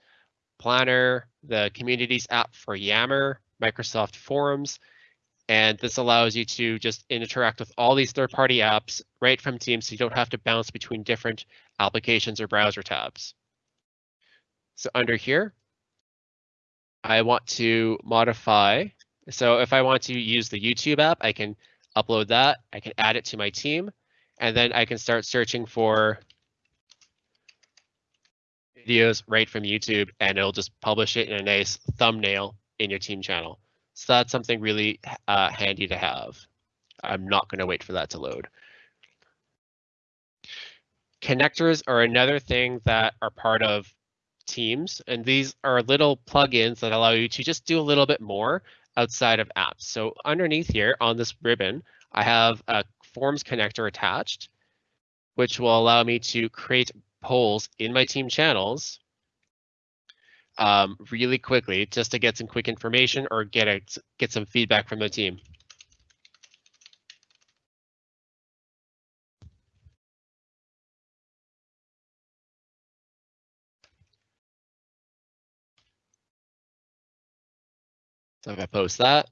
Planner, the Communities app for Yammer, Microsoft Forms, and this allows you to just interact with all these third-party apps right from Teams so you don't have to bounce between different applications or browser tabs. So under here, I want to modify. So if I want to use the YouTube app, I can upload that. I can add it to my team, and then I can start searching for videos right from YouTube, and it'll just publish it in a nice thumbnail in your team channel. So that's something really uh, handy to have. I'm not going to wait for that to load. Connectors are another thing that are part of Teams, and these are little plugins that allow you to just do a little bit more outside of apps. So underneath here on this ribbon, I have a Forms connector attached, which will allow me to create polls in my team channels um, really quickly just to get some quick information or get a, get some feedback from the team. So if I post that,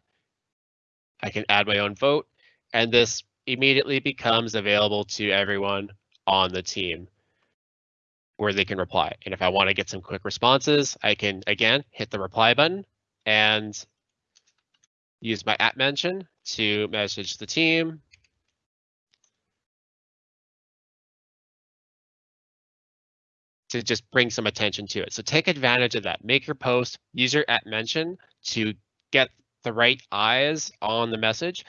I can add my own vote, and this immediately becomes available to everyone on the team where they can reply. And if I want to get some quick responses, I can, again, hit the reply button and use my at mention to message the team. to just bring some attention to it. So take advantage of that. Make your post, use your at mention to get the right eyes on the message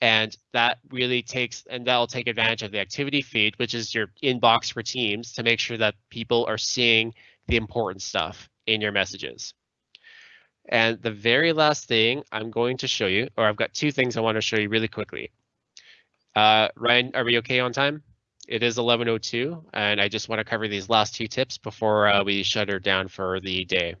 and that really takes, and that'll take advantage of the activity feed, which is your inbox for teams to make sure that people are seeing the important stuff in your messages. And the very last thing I'm going to show you, or I've got two things I want to show you really quickly. Uh, Ryan, are we okay on time? It is 11.02, and I just want to cover these last two tips before uh, we shut her down for the day.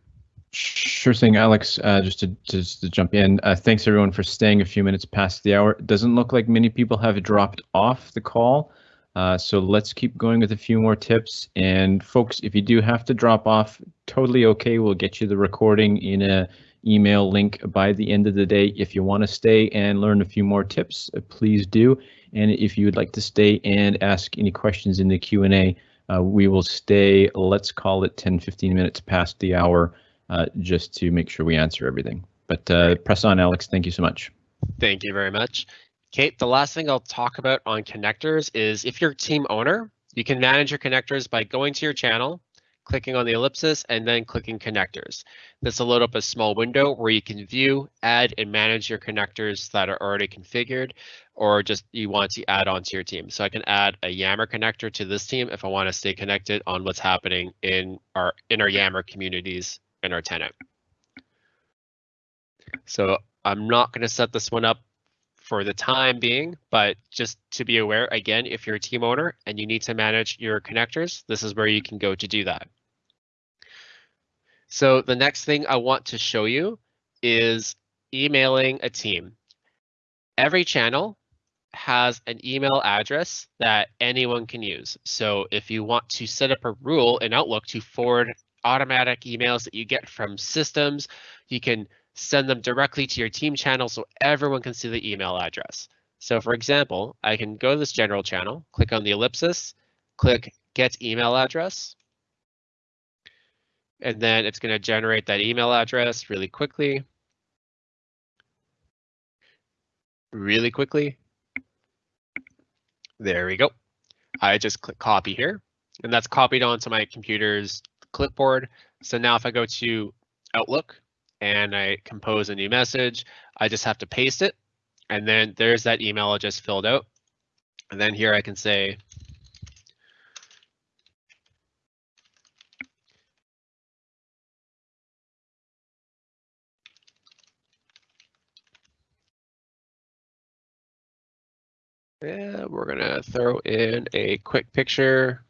Sure thing, Alex. Uh, just to just to jump in, uh, thanks everyone for staying a few minutes past the hour. It doesn't look like many people have dropped off the call, uh, so let's keep going with a few more tips. And folks, if you do have to drop off, totally okay. We'll get you the recording in a email link by the end of the day. If you want to stay and learn a few more tips, uh, please do. And if you would like to stay and ask any questions in the Q&A, uh, we will stay, let's call it 10, 15 minutes past the hour uh, just to make sure we answer everything. But uh, press on, Alex. Thank you so much. Thank you very much. Kate, the last thing I'll talk about on connectors is if you're team owner, you can manage your connectors by going to your channel, clicking on the ellipsis, and then clicking connectors. This will load up a small window where you can view, add, and manage your connectors that are already configured, or just you want to add on to your team. So I can add a Yammer connector to this team if I want to stay connected on what's happening in our in our Yammer communities in our tenant. So I'm not going to set this one up for the time being, but just to be aware, again, if you're a team owner and you need to manage your connectors, this is where you can go to do that. So the next thing I want to show you is emailing a team. Every channel has an email address that anyone can use. So if you want to set up a rule in Outlook to forward automatic emails that you get from systems. You can send them directly to your team channel so everyone can see the email address. So for example, I can go to this general channel, click on the ellipsis, click get email address. And then it's going to generate that email address really quickly. Really quickly. There we go. I just click copy here, and that's copied onto my computer's clipboard. So now if I go to Outlook and I compose a new message, I just have to paste it. And then there's that email I just filled out. And then here I can say, Yeah, we're gonna throw in a quick picture.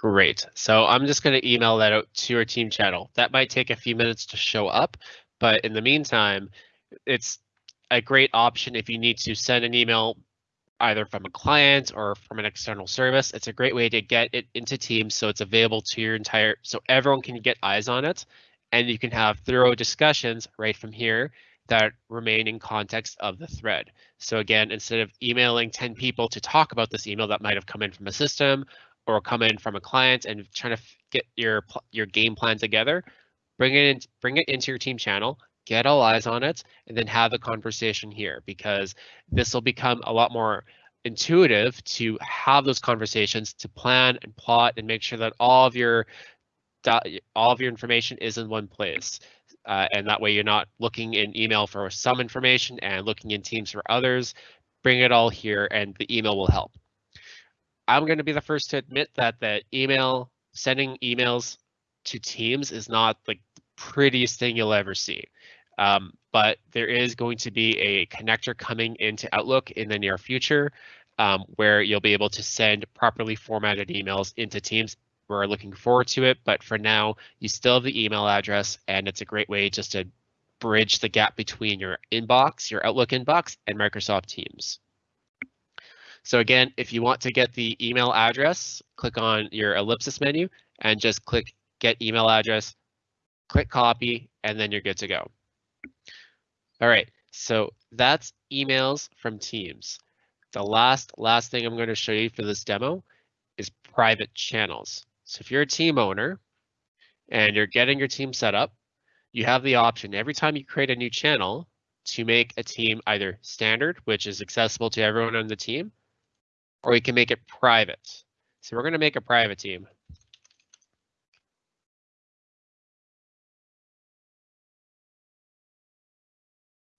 Great. So I'm just going to email that out to your team channel. That might take a few minutes to show up, but in the meantime, it's a great option if you need to send an email either from a client or from an external service. It's a great way to get it into Teams so it's available to your entire, so everyone can get eyes on it and you can have thorough discussions right from here that remain in context of the thread. So again, instead of emailing 10 people to talk about this email that might have come in from a system or come in from a client and trying to get your your game plan together, bring it in, bring it into your team channel, get all eyes on it, and then have the conversation here because this will become a lot more intuitive to have those conversations to plan and plot and make sure that all of your all of your information is in one place. Uh, and that way you're not looking in email for some information and looking in Teams for others. Bring it all here and the email will help. I'm going to be the first to admit that the email, sending emails to Teams is not the prettiest thing you'll ever see. Um, but there is going to be a connector coming into Outlook in the near future um, where you'll be able to send properly formatted emails into Teams we're looking forward to it, but for now, you still have the email address, and it's a great way just to bridge the gap between your inbox, your Outlook inbox, and Microsoft Teams. So again, if you want to get the email address, click on your ellipsis menu and just click get email address, click copy, and then you're good to go. All right, so that's emails from Teams. The last, last thing I'm going to show you for this demo is private channels. So if you're a team owner and you're getting your team set up, you have the option every time you create a new channel to make a team either standard, which is accessible to everyone on the team, or you can make it private. So we're going to make a private team.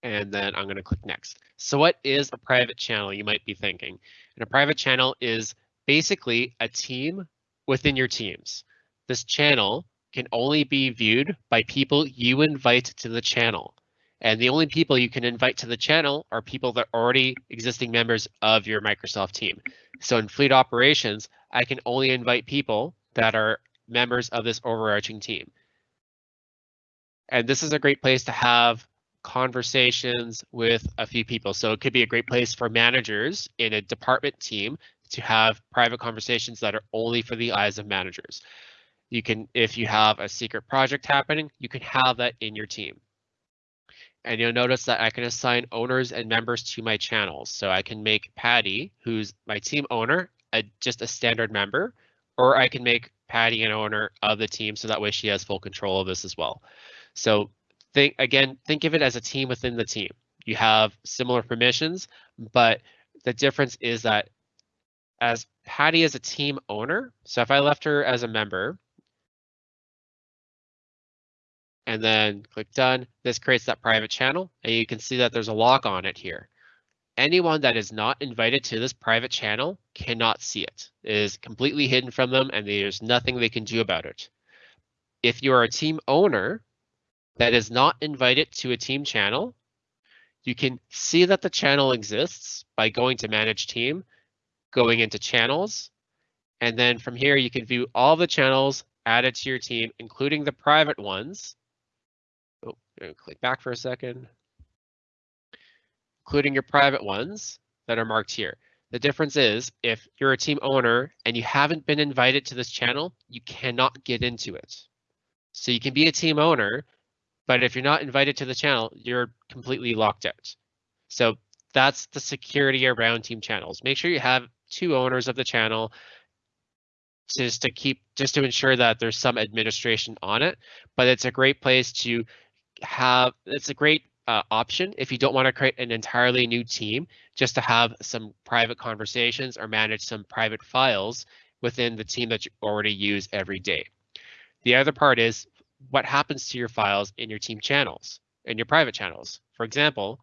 And then I'm going to click next. So what is a private channel, you might be thinking? And a private channel is basically a team within your teams. This channel can only be viewed by people you invite to the channel. And the only people you can invite to the channel are people that are already existing members of your Microsoft team. So in fleet operations, I can only invite people that are members of this overarching team. And this is a great place to have conversations with a few people. So it could be a great place for managers in a department team to have private conversations that are only for the eyes of managers. You can, if you have a secret project happening, you can have that in your team. And you'll notice that I can assign owners and members to my channels. So I can make Patty, who's my team owner, a, just a standard member, or I can make Patty an owner of the team so that way she has full control of this as well. So think again, think of it as a team within the team. You have similar permissions, but the difference is that as Patty is a team owner. So if I left her as a member and then click done, this creates that private channel and you can see that there's a lock on it here. Anyone that is not invited to this private channel cannot see it. It is completely hidden from them and there's nothing they can do about it. If you are a team owner that is not invited to a team channel, you can see that the channel exists by going to manage team going into channels. And then from here, you can view all the channels added to your team, including the private ones. Oh, click back for a second. Including your private ones that are marked here. The difference is if you're a team owner and you haven't been invited to this channel, you cannot get into it. So you can be a team owner, but if you're not invited to the channel, you're completely locked out. So that's the security around team channels. Make sure you have two owners of the channel just to keep just to ensure that there's some administration on it but it's a great place to have it's a great uh, option if you don't want to create an entirely new team just to have some private conversations or manage some private files within the team that you already use every day the other part is what happens to your files in your team channels in your private channels for example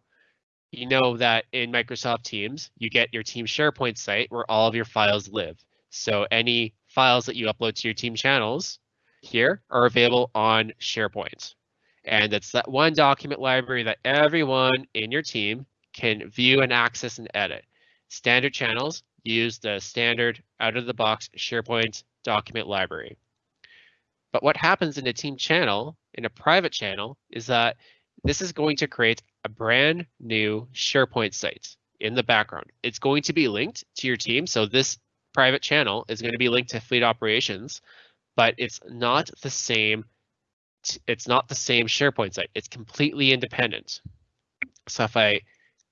you know that in Microsoft Teams, you get your team SharePoint site where all of your files live. So any files that you upload to your team channels here are available on SharePoint. And it's that one document library that everyone in your team can view and access and edit. Standard channels use the standard out of the box SharePoint document library. But what happens in a team channel, in a private channel, is that this is going to create a brand new SharePoint site in the background. It's going to be linked to your team. So this private channel is going to be linked to fleet operations, but it's not the same. It's not the same SharePoint site. It's completely independent. So if I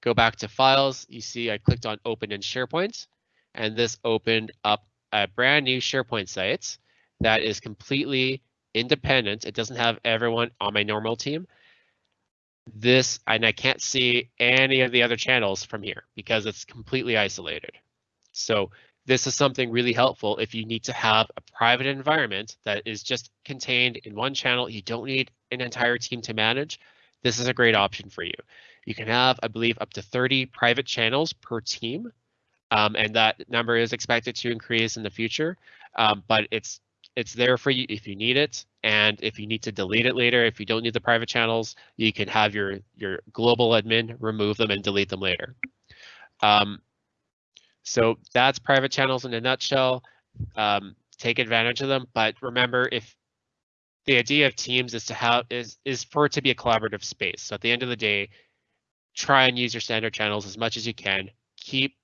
go back to files, you see I clicked on open in SharePoint, and this opened up a brand new SharePoint site that is completely independent. It doesn't have everyone on my normal team. This, and I can't see any of the other channels from here because it's completely isolated. So this is something really helpful if you need to have a private environment that is just contained in one channel. You don't need an entire team to manage. This is a great option for you. You can have, I believe, up to 30 private channels per team, um, and that number is expected to increase in the future. Um, but it's it's there for you if you need it. And if you need to delete it later, if you don't need the private channels, you can have your, your global admin remove them and delete them later. Um, so that's private channels in a nutshell. Um, take advantage of them, but remember if the idea of teams is to have is is for it to be a collaborative space. So at the end of the day, try and use your standard channels as much as you can. Keep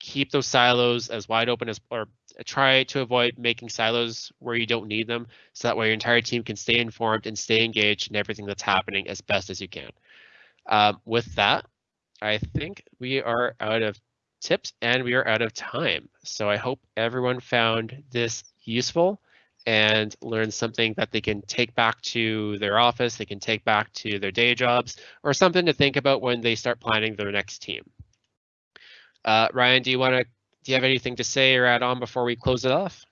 keep those silos as wide open as or try to avoid making silos where you don't need them so that way your entire team can stay informed and stay engaged in everything that's happening as best as you can. Um, with that, I think we are out of tips and we are out of time. So I hope everyone found this useful and learned something that they can take back to their office, they can take back to their day jobs, or something to think about when they start planning their next team. Uh, Ryan, do you want to do you have anything to say or add on before we close it off?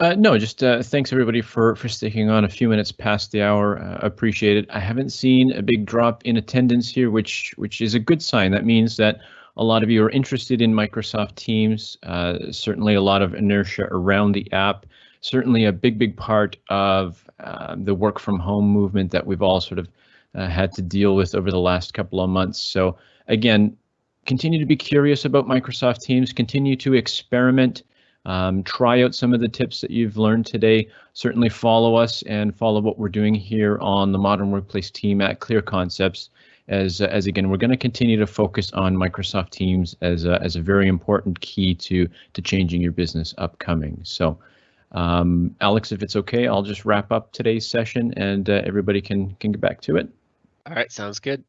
Uh, no, just uh, thanks everybody for for sticking on a few minutes past the hour. Uh, appreciate it. I haven't seen a big drop in attendance here, which which is a good sign. That means that a lot of you are interested in Microsoft Teams. Uh, certainly, a lot of inertia around the app. Certainly, a big big part of uh, the work from home movement that we've all sort of uh, had to deal with over the last couple of months. So again, continue to be curious about Microsoft Teams, continue to experiment, um, try out some of the tips that you've learned today. Certainly follow us and follow what we're doing here on the Modern Workplace team at Clear Concepts. As, as again, we're going to continue to focus on Microsoft Teams as a, as a very important key to, to changing your business upcoming. So, um, Alex, if it's okay, I'll just wrap up today's session and uh, everybody can, can get back to it. All right, sounds good.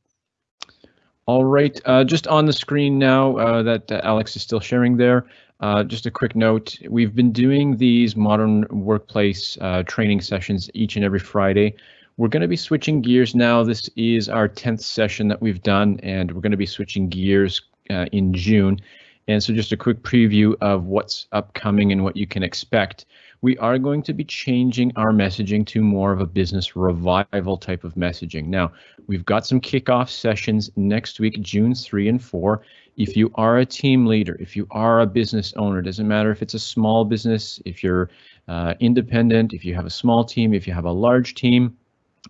All right, uh, just on the screen now uh, that uh, Alex is still sharing there, uh, just a quick note, we've been doing these modern workplace uh, training sessions each and every Friday. We're going to be switching gears now. This is our 10th session that we've done, and we're going to be switching gears uh, in June. And so just a quick preview of what's upcoming and what you can expect we are going to be changing our messaging to more of a business revival type of messaging. Now, we've got some kickoff sessions next week, June 3 and 4. If you are a team leader, if you are a business owner, it doesn't matter if it's a small business, if you're uh, independent, if you have a small team, if you have a large team,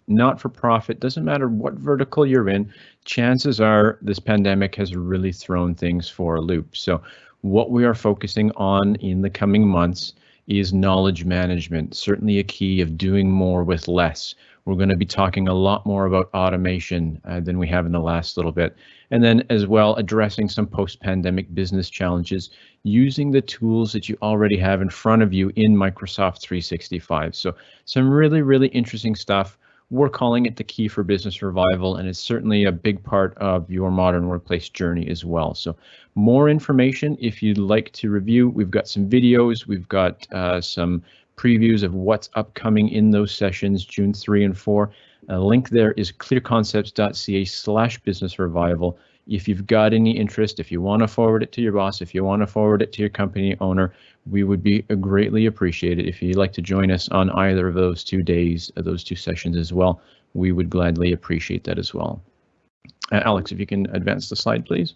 not for profit, doesn't matter what vertical you're in, chances are this pandemic has really thrown things for a loop. So, what we are focusing on in the coming months is knowledge management, certainly a key of doing more with less. We're going to be talking a lot more about automation uh, than we have in the last little bit. And then as well, addressing some post-pandemic business challenges using the tools that you already have in front of you in Microsoft 365. So some really, really interesting stuff. We're calling it the key for business revival, and it's certainly a big part of your modern workplace journey as well. So more information if you'd like to review. We've got some videos, we've got uh, some previews of what's upcoming in those sessions, June 3 and 4. A link there is clearconcepts.ca slash business revival. If you've got any interest, if you want to forward it to your boss, if you want to forward it to your company owner, we would be greatly appreciated if you'd like to join us on either of those two days, uh, those two sessions as well. We would gladly appreciate that as well. Uh, Alex, if you can advance the slide, please.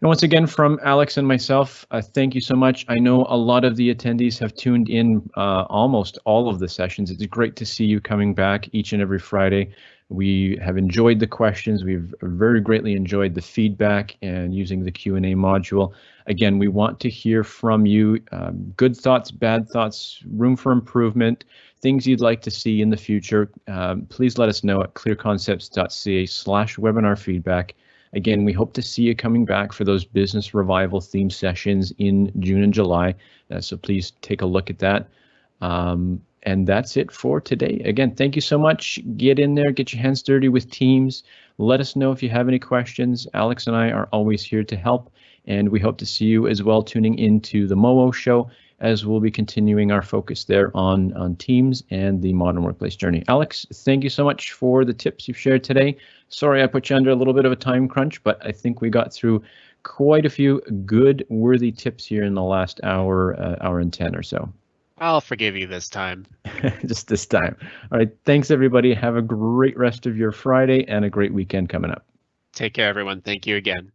And once again, from Alex and myself, uh, thank you so much. I know a lot of the attendees have tuned in uh, almost all of the sessions. It's great to see you coming back each and every Friday. We have enjoyed the questions. We've very greatly enjoyed the feedback and using the Q&A module. Again, we want to hear from you. Um, good thoughts, bad thoughts, room for improvement, things you'd like to see in the future. Um, please let us know at clearconcepts.ca slash webinar feedback. Again, we hope to see you coming back for those business revival theme sessions in June and July. Uh, so please take a look at that. Um, and that's it for today. Again, thank you so much. Get in there, get your hands dirty with Teams. Let us know if you have any questions. Alex and I are always here to help, and we hope to see you as well tuning into the MoWo show as we'll be continuing our focus there on, on Teams and the modern workplace journey. Alex, thank you so much for the tips you've shared today. Sorry I put you under a little bit of a time crunch, but I think we got through quite a few good, worthy tips here in the last hour, uh, hour and 10 or so. I'll forgive you this time. Just this time. All right. Thanks, everybody. Have a great rest of your Friday and a great weekend coming up. Take care, everyone. Thank you again.